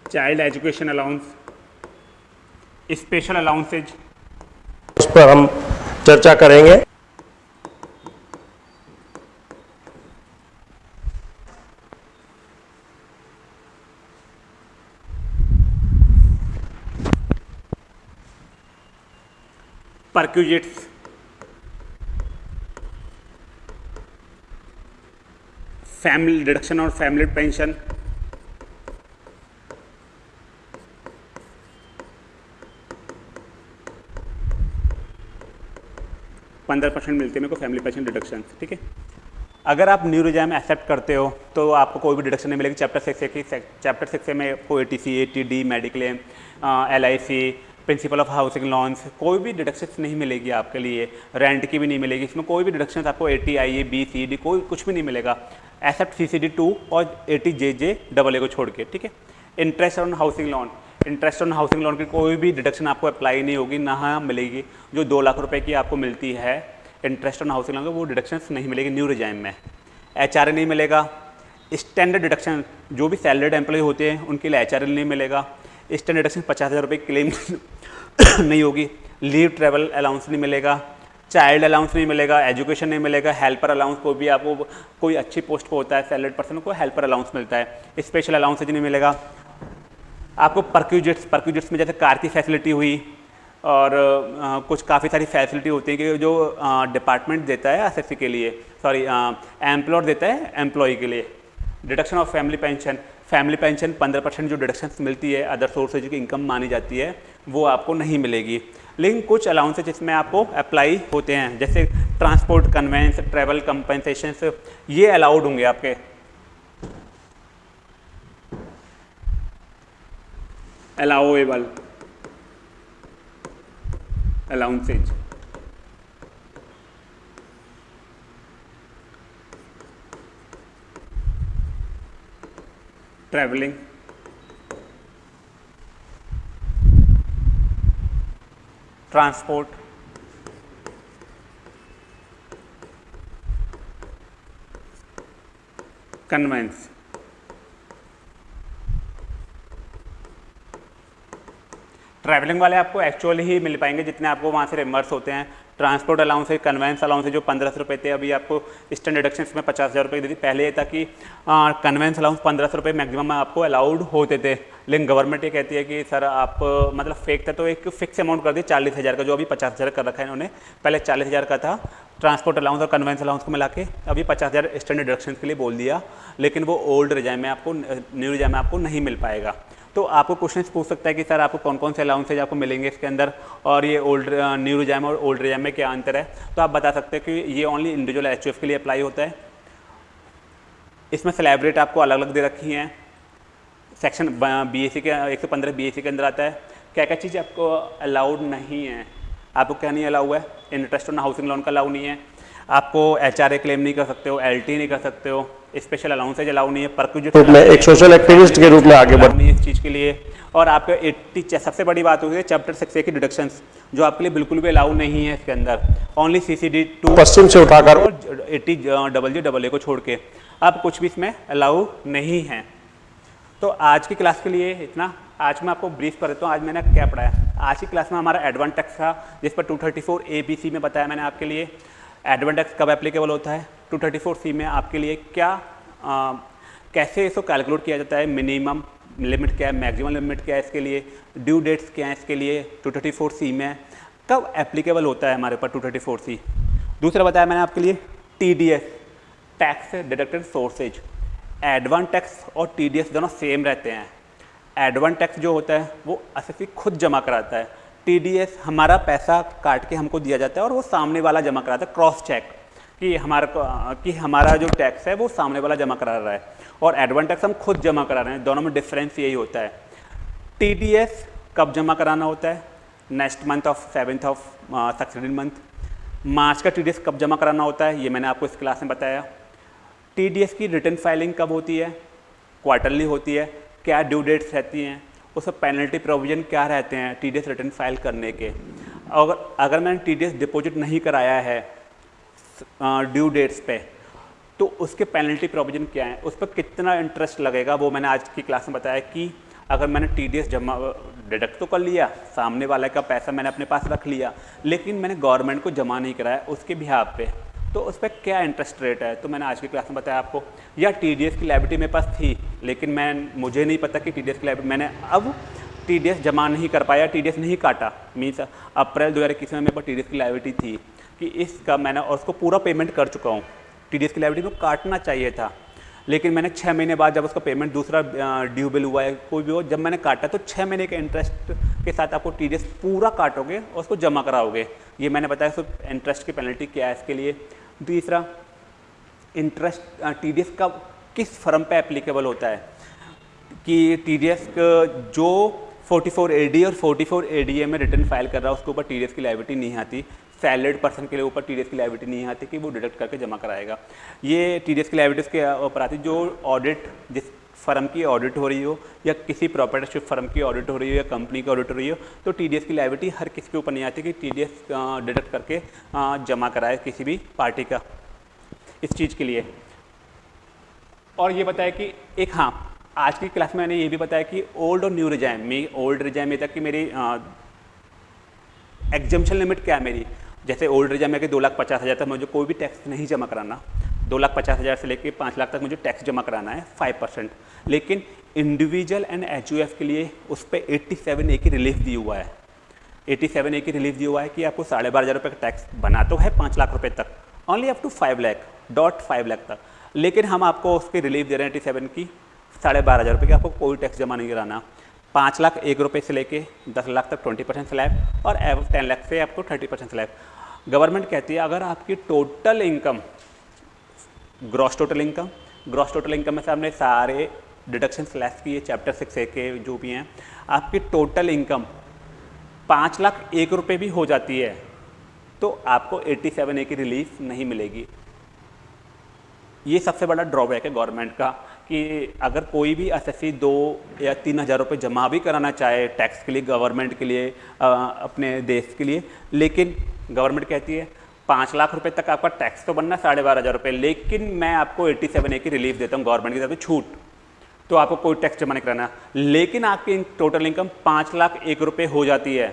child education allowance special allowances उस पर हम चर्चा करेंगे। Perquisites family deduction और family pension. पंद्रह परसेंट मिलते हैं मेरे को फैमिली पेंशन डिडक्शन ठीक है? अगर आप न्यू रिजाम एक्सेप्ट करते हो तो आपको कोई भी डिडक्शन नहीं मिलेगी। चैप्टर सिक्स चैप्टर सिक्स में कोई A T C A T D mediclaim L I C principal of housing loans कोई भी डिडक्शन नहीं मिलेगी आपके लिए रेंट की भी नहीं मिलेगी, इसमें कोई भी डिडक्शन आपको A T I A B C D कोई कुछ भी नहीं मिलेगा except C C D two और A T J J double A को छोड़ के, ठीक है? Interest on housing loan interest on housing loan की कोई भी डिडक्शन आपको अप्लाई नहीं होगी, ना मिलेगी, जो दो लाख रुपए की आपको मिलती है इंटरेस्ट ऑन हाउसिंग लोन वो डिडक्शन नहीं मिलेगी न्यू रिजाइम में। एच आर ए नहीं मिलेगा स्टैंडर्ड डिडक्शन जो भी सैलरीड एम्प्लॉय होते हैं, उनके लिए एच आर ए नहीं मिलेगा स्टैंडर्ड डिडक्शन पचास हज़ार रुपये क्लेम नहीं होगी। लीव ट्रैवल अलाउंस नहीं मिलेगा चाइल्ड अलाउंस नहीं मिलेगा एजुकेशन नहीं मिलेगा हेल्पर अलाउंस को भी आपको कोई अच्छी पोस्ट पर होता है सैलरीड पर्सन को हेल्पर अलाउंस मिलता है स्पेशल अलाउंस नहीं मिलेगा। आपको परक्यूजिट्स परक्यूजिट्स में जैसे कार की फैसिलिटी हुई और आ, कुछ काफ़ी सारी फैसिलिटी होती है कि जो डिपार्टमेंट देता है एस के लिए सॉरी एम्प्लॉयर देता है एम्प्लॉय के लिए। Deduction of family pension family pension 15 percent जो डिडक्शन मिलती है अदर सोर्सेज की इनकम मानी जाती है वो आपको नहीं मिलेगी। लेकिन कुछ अलाउंसेज इसमें आपको अप्लाई होते हैं, जैसे ट्रांसपोर्ट कन्वेंस ट्रैवल कंपनसेशन ये अलाउड होंगे आपके। Allowable allowances traveling transport. Conveyance. Travelling वाले आपको एक्चुअली ही मिल पाएँगे जितने आपको वहाँ से रिमर्स होते हैं। ट्रांसपोर्ट अलाउंस है कन्वेंस अलाउंस है, जो पंद्रह सौ रुपये थे, अभी आपको स्टैंड डिडक्शन में पचास हज़ार रुपये दी थी पहले ये था कि कन्वेंस अलाउंस पंद्रह सौ रुपये मैक्सिमम आपको अलाउड होते थे। लेकिन गवर्नमेंट ये कहती है कि, सर, आप मतलब फेक था तो एक फिक्स अमाउंट कर दी चालीस हज़ार का, जो अभी पचास हज़ार कर रखा है इन्होंने। पहले चालीस हज़ार का था ट्रांसपोर्ट अलाउंस और कन्वेंस अलाउंस को मिला के, अभी पचास हज़ार स्टैंड डिडक्शन के लिए बोल दिया। लेकिन वो ओल्ड रिजाइम में आपको न्यू रिजाइम में आपको नहीं मिल पाएगा। तो आपको क्वेश्चन पूछ सकता है कि सर आपको कौन कौन से अलाउंसेज आपको मिलेंगे इसके अंदर? और ये ओल्ड न्यू रिजाम और ओल्ड रिजाम में क्या अंतर है? तो आप बता सकते हैं कि ये ओनली इंडिविजुअल एच के लिए अप्लाई होता है। इसमें सेलेब्रेट आपको अलग अलग दे रखी हैं। सेक्शन बी एस के, एक सौ पंद्रह बी के अंदर आता है। क्या क्या चीज़ आपको अलाउड नहीं है? आपको क्या नहीं अलाउ है? इंटरेस्ट ऑन हाउसिंग लोन का अलाउ नहीं है। आपको एचआरए क्लेम नहीं कर सकते हो एलटी नहीं कर सकते हो। स्पेशल अलाउंसेज अलाउ नहीं है परक्यूजिट में एक सोशल एक्टिविस्ट के रूप में आगे बढ़ नहीं इस चीज़ के लिए। और आपके एट्टी सबसे बड़ी बात होगी चैप्टर सिक्स ए की डिडक्शन जो आपके लिए बिल्कुल भी अलाउ नहीं है इसके अंदर। Only C C D two पश्चिम से उठाकर eighty double G double A को छोड़ के। अब कुछ भी इसमें अलाउ नहीं है। तो आज की क्लास के लिए इतना। आज मैं आपको ब्रीफ कर देता हूँ। आज मैंने क्या पढ़ाया? आज की क्लास में हमारा एडवांटेक्स था जिस पर 234 एबीसी में बताया मैंने आपके लिए। एडवांटेक्स कब एप्लीकेबल होता है? 234 सी में आपके लिए क्या आ, कैसे इसको कैलकुलेट किया जाता है? मिनिमम लिमिट क्या है? मैक्सिमम लिमिट क्या है इसके लिए? ड्यू डेट्स क्या है इसके लिए? 234 सी में कब एप्लीकेबल होता है हमारे ऊपर 234 सी दूसरा बताया मैंने आपके लिए T D S tax deducted sources advance tax और टी डी एस दोनों सेम रहते हैं. एडवान टैक्स जो होता है वो एस खुद जमा कराता है. टी डी एस हमारा पैसा काट के हमको दिया जाता है और वो सामने वाला जमा कराता है क्रॉस चेक कि हमारा कि हमारा जो टैक्स है वो सामने वाला जमा करा रहा है और एडवांस टैक्स हम खुद जमा करा रहे हैं। दोनों में डिफरेंस यही होता है। टीडीएस कब जमा कराना होता है? Next month of seventh of succeeding month March का टीडीएस कब जमा कराना होता है? ये मैंने आपको इस क्लास में बताया। टीडीएस की रिटर्न फाइलिंग कब होती है? क्वार्टरली होती है। क्या ड्यू डेट्स रहती हैं? उसमें पेनल्टी प्रोविज़न क्या रहते हैं? टीडीएस रिटर्न फ़ाइल करने के। और अगर मैंने टी डिपॉजिट नहीं कराया है ड्यू डेट्स पे। तो उसके पेनल्टी प्रोविज़न क्या है? उस पर कितना इंटरेस्ट लगेगा? वो मैंने आज की क्लास में बताया कि अगर मैंने टीडीएस जमा डिडक्ट तो कर लिया, सामने वाले का पैसा मैंने अपने पास रख लिया, लेकिन मैंने गवर्नमेंट को जमा नहीं कराया उसके बिहार पे तो उस पर क्या इंटरेस्ट रेट है? तो मैंने आज की क्लास में बताया आपको। या टीडीएस की लाइबिलिटी मेरे पास थी, लेकिन मैं, मुझे नहीं पता कि टीडीएस की लाइबिलिटी मैंने अब टीडीएस जमा नहीं कर पाया टीडीएस नहीं काटा। मीन्स अप्रैल दो हज़ार में मेरे पास टी की लाइबिलिटी थी। कि इसका मैंने और उसको पूरा पेमेंट कर चुका हूँ। टी डी की लाइबिलिटी को काटना चाहिए था। लेकिन मैंने छः महीने बाद जब उसका पेमेंट दूसरा ड्यू बिल हुआ है कोई भी हो, जब मैंने काटा तो छः महीने के इंटरेस्ट के साथ आपको टीडीएस पूरा काटोगे और उसको जमा कराओगे। ये मैंने बताया सिर्फ़ इंटरेस्ट की पेनल्टी क्या है इसके लिए। तीसरा इंटरेस्ट टी का किस फर्म पे एप्लीकेबल होता है? कि टी डी जो 44 एडी और 44 एडीए में रिटर्न फ़ाइल कर रहा है, उसके ऊपर टी की लाइबिलिटी नहीं आती। सैलरीड पर्सन के लिए ऊपर टीडीएस की लाइबिलिटी नहीं आती कि वो डिडक्ट करके जमा कराएगा। ये टीडीएस की लाइबिलिटीज़ के ऊपर आती जो ऑडिट जिस फर्म की ऑडिट हो रही हो या किसी प्रॉपर्टरशिप फर्म की ऑडिट हो रही हो या कंपनी की ऑडिट हो रही हो तो टीडीएस की लाइबिलिटी हर किसी के ऊपर नहीं आती कि टीडीएस डिडक्ट करके जमा कराए किसी भी पार्टी का इस चीज़ के लिए। और ये बताया कि एक हाँ आज की क्लास में मैंने ये भी बताया कि ओल्ड और न्यू रिजाइम में ओल्ड रिजाइम में तक कि मेरी एग्जामेशन लिमिट क्या है मेरी? जैसे ओल्ड रिजम में कि दो लाख पचास हज़ार तक मुझे कोई भी टैक्स नहीं जमा कराना। दो लाख पचास हज़ार से लेकर पाँच लाख तक मुझे टैक्स जमा कराना है फाइव परसेंट लेकिन इंडिविजुअल एंड एचयूएफ के लिए उस पर एट्टी सेवन ए की रिलीफ दी हुआ है। एटी सेवन ए की रिलीफ दी हुआ है कि आपको साढ़े बारह हज़ार रुपये का टैक्स बना तो है पाँच लाख रुपये तक। Only up to five lakh dot five lakh तक। लेकिन हम आपको उसकी रिलीफ दे रहे हैं एटी सेवन की, साढ़े बारह हज़ार रुपये की आपको कोई टैक्स जमा नहीं कराना। पाँच लाख एक रुपये से लेके दस लाख तक ट्वेंटी परसेंट स्लैब और एव टेन लाख से आपको थर्टी परसेंट स्लैब गवर्नमेंट कहती है अगर आपकी total income gross total income gross total income में से हमने सारे डिडक्शन स्लैश किए चैप्टर सिक्स ए के जो भी हैं आपकी टोटल इनकम पाँच लाख एक रुपये भी हो जाती है तो आपको एट्टी सेवन ए की रिलीफ नहीं मिलेगी. ये सबसे बड़ा ड्रॉबैक है गवर्नमेंट का कि अगर कोई भी एस दो या तीन हज़ार रुपये जमा भी कराना चाहे टैक्स के लिए गवर्नमेंट के लिए आ, अपने देश के लिए लेकिन गवर्नमेंट कहती है, पाँच लाख रुपए तक आपका टैक्स तो बनना साढ़े बारह हज़ार रुपये लेकिन मैं आपको एट्टी सेवन ए की रिलीफ देता हूँ, गवर्नमेंट की तरफ़ से छूट। तो आपको कोई टैक्स जमा नहीं कराना लेकिन आपकी टोटल इनकम पाँच लाख एक रुपये हो जाती है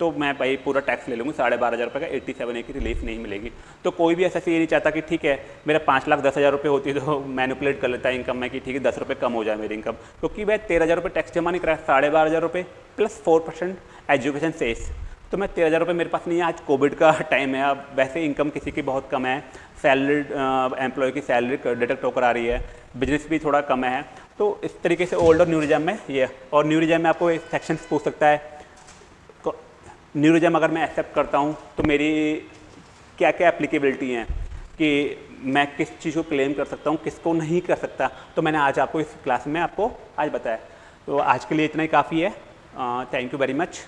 तो मैं भाई पूरा टैक्स ले लूँगा, साढ़े बारह हज़ार रुपये का एट्टी सेवन ए की रिलीफ नहीं मिलेगी। तो कोई भी ऐसा ये नहीं चाहता कि ठीक है, मेरा पाँच लाख दस हज़ार रुपये होती है तो मैनुपुलेट कर लेता है इनकम में कि ठीक है, दस रुपये कम हो जाए मेरी इनकम। क्योंकि मैं तेरह हज़ार रुपये टैक्स जमा नहीं कराया, साढ़े बारह हज़ार रुपये plus four percent education cess तो मैं तेरह हज़ार रुपये मेरे पास नहीं है। आज कोविड का टाइम है। अब वैसे इनकम किसी की बहुत कम है। सैलरीड एम्प्लॉय की सैलरी डिडक्ट होकर आ रही है। बिज़नेस भी थोड़ा कम है। तो इस तरीके से ओल्ड और न्यू रिजम में ये। और न्यू रिजम में आपको सेक्शन पूछ सकता है। न्यू रिजम अगर मैं एक्सेप्ट करता हूँ तो मेरी क्या क्या एप्लीकेबिलिटी हैं? कि मैं किस चीज़ को क्लेम कर सकता हूँ, किसको नहीं कर सकता? तो मैंने आज आपको इस क्लास में आपको आज बताया। तो आज के लिए इतना ही काफ़ी है। Thank you very much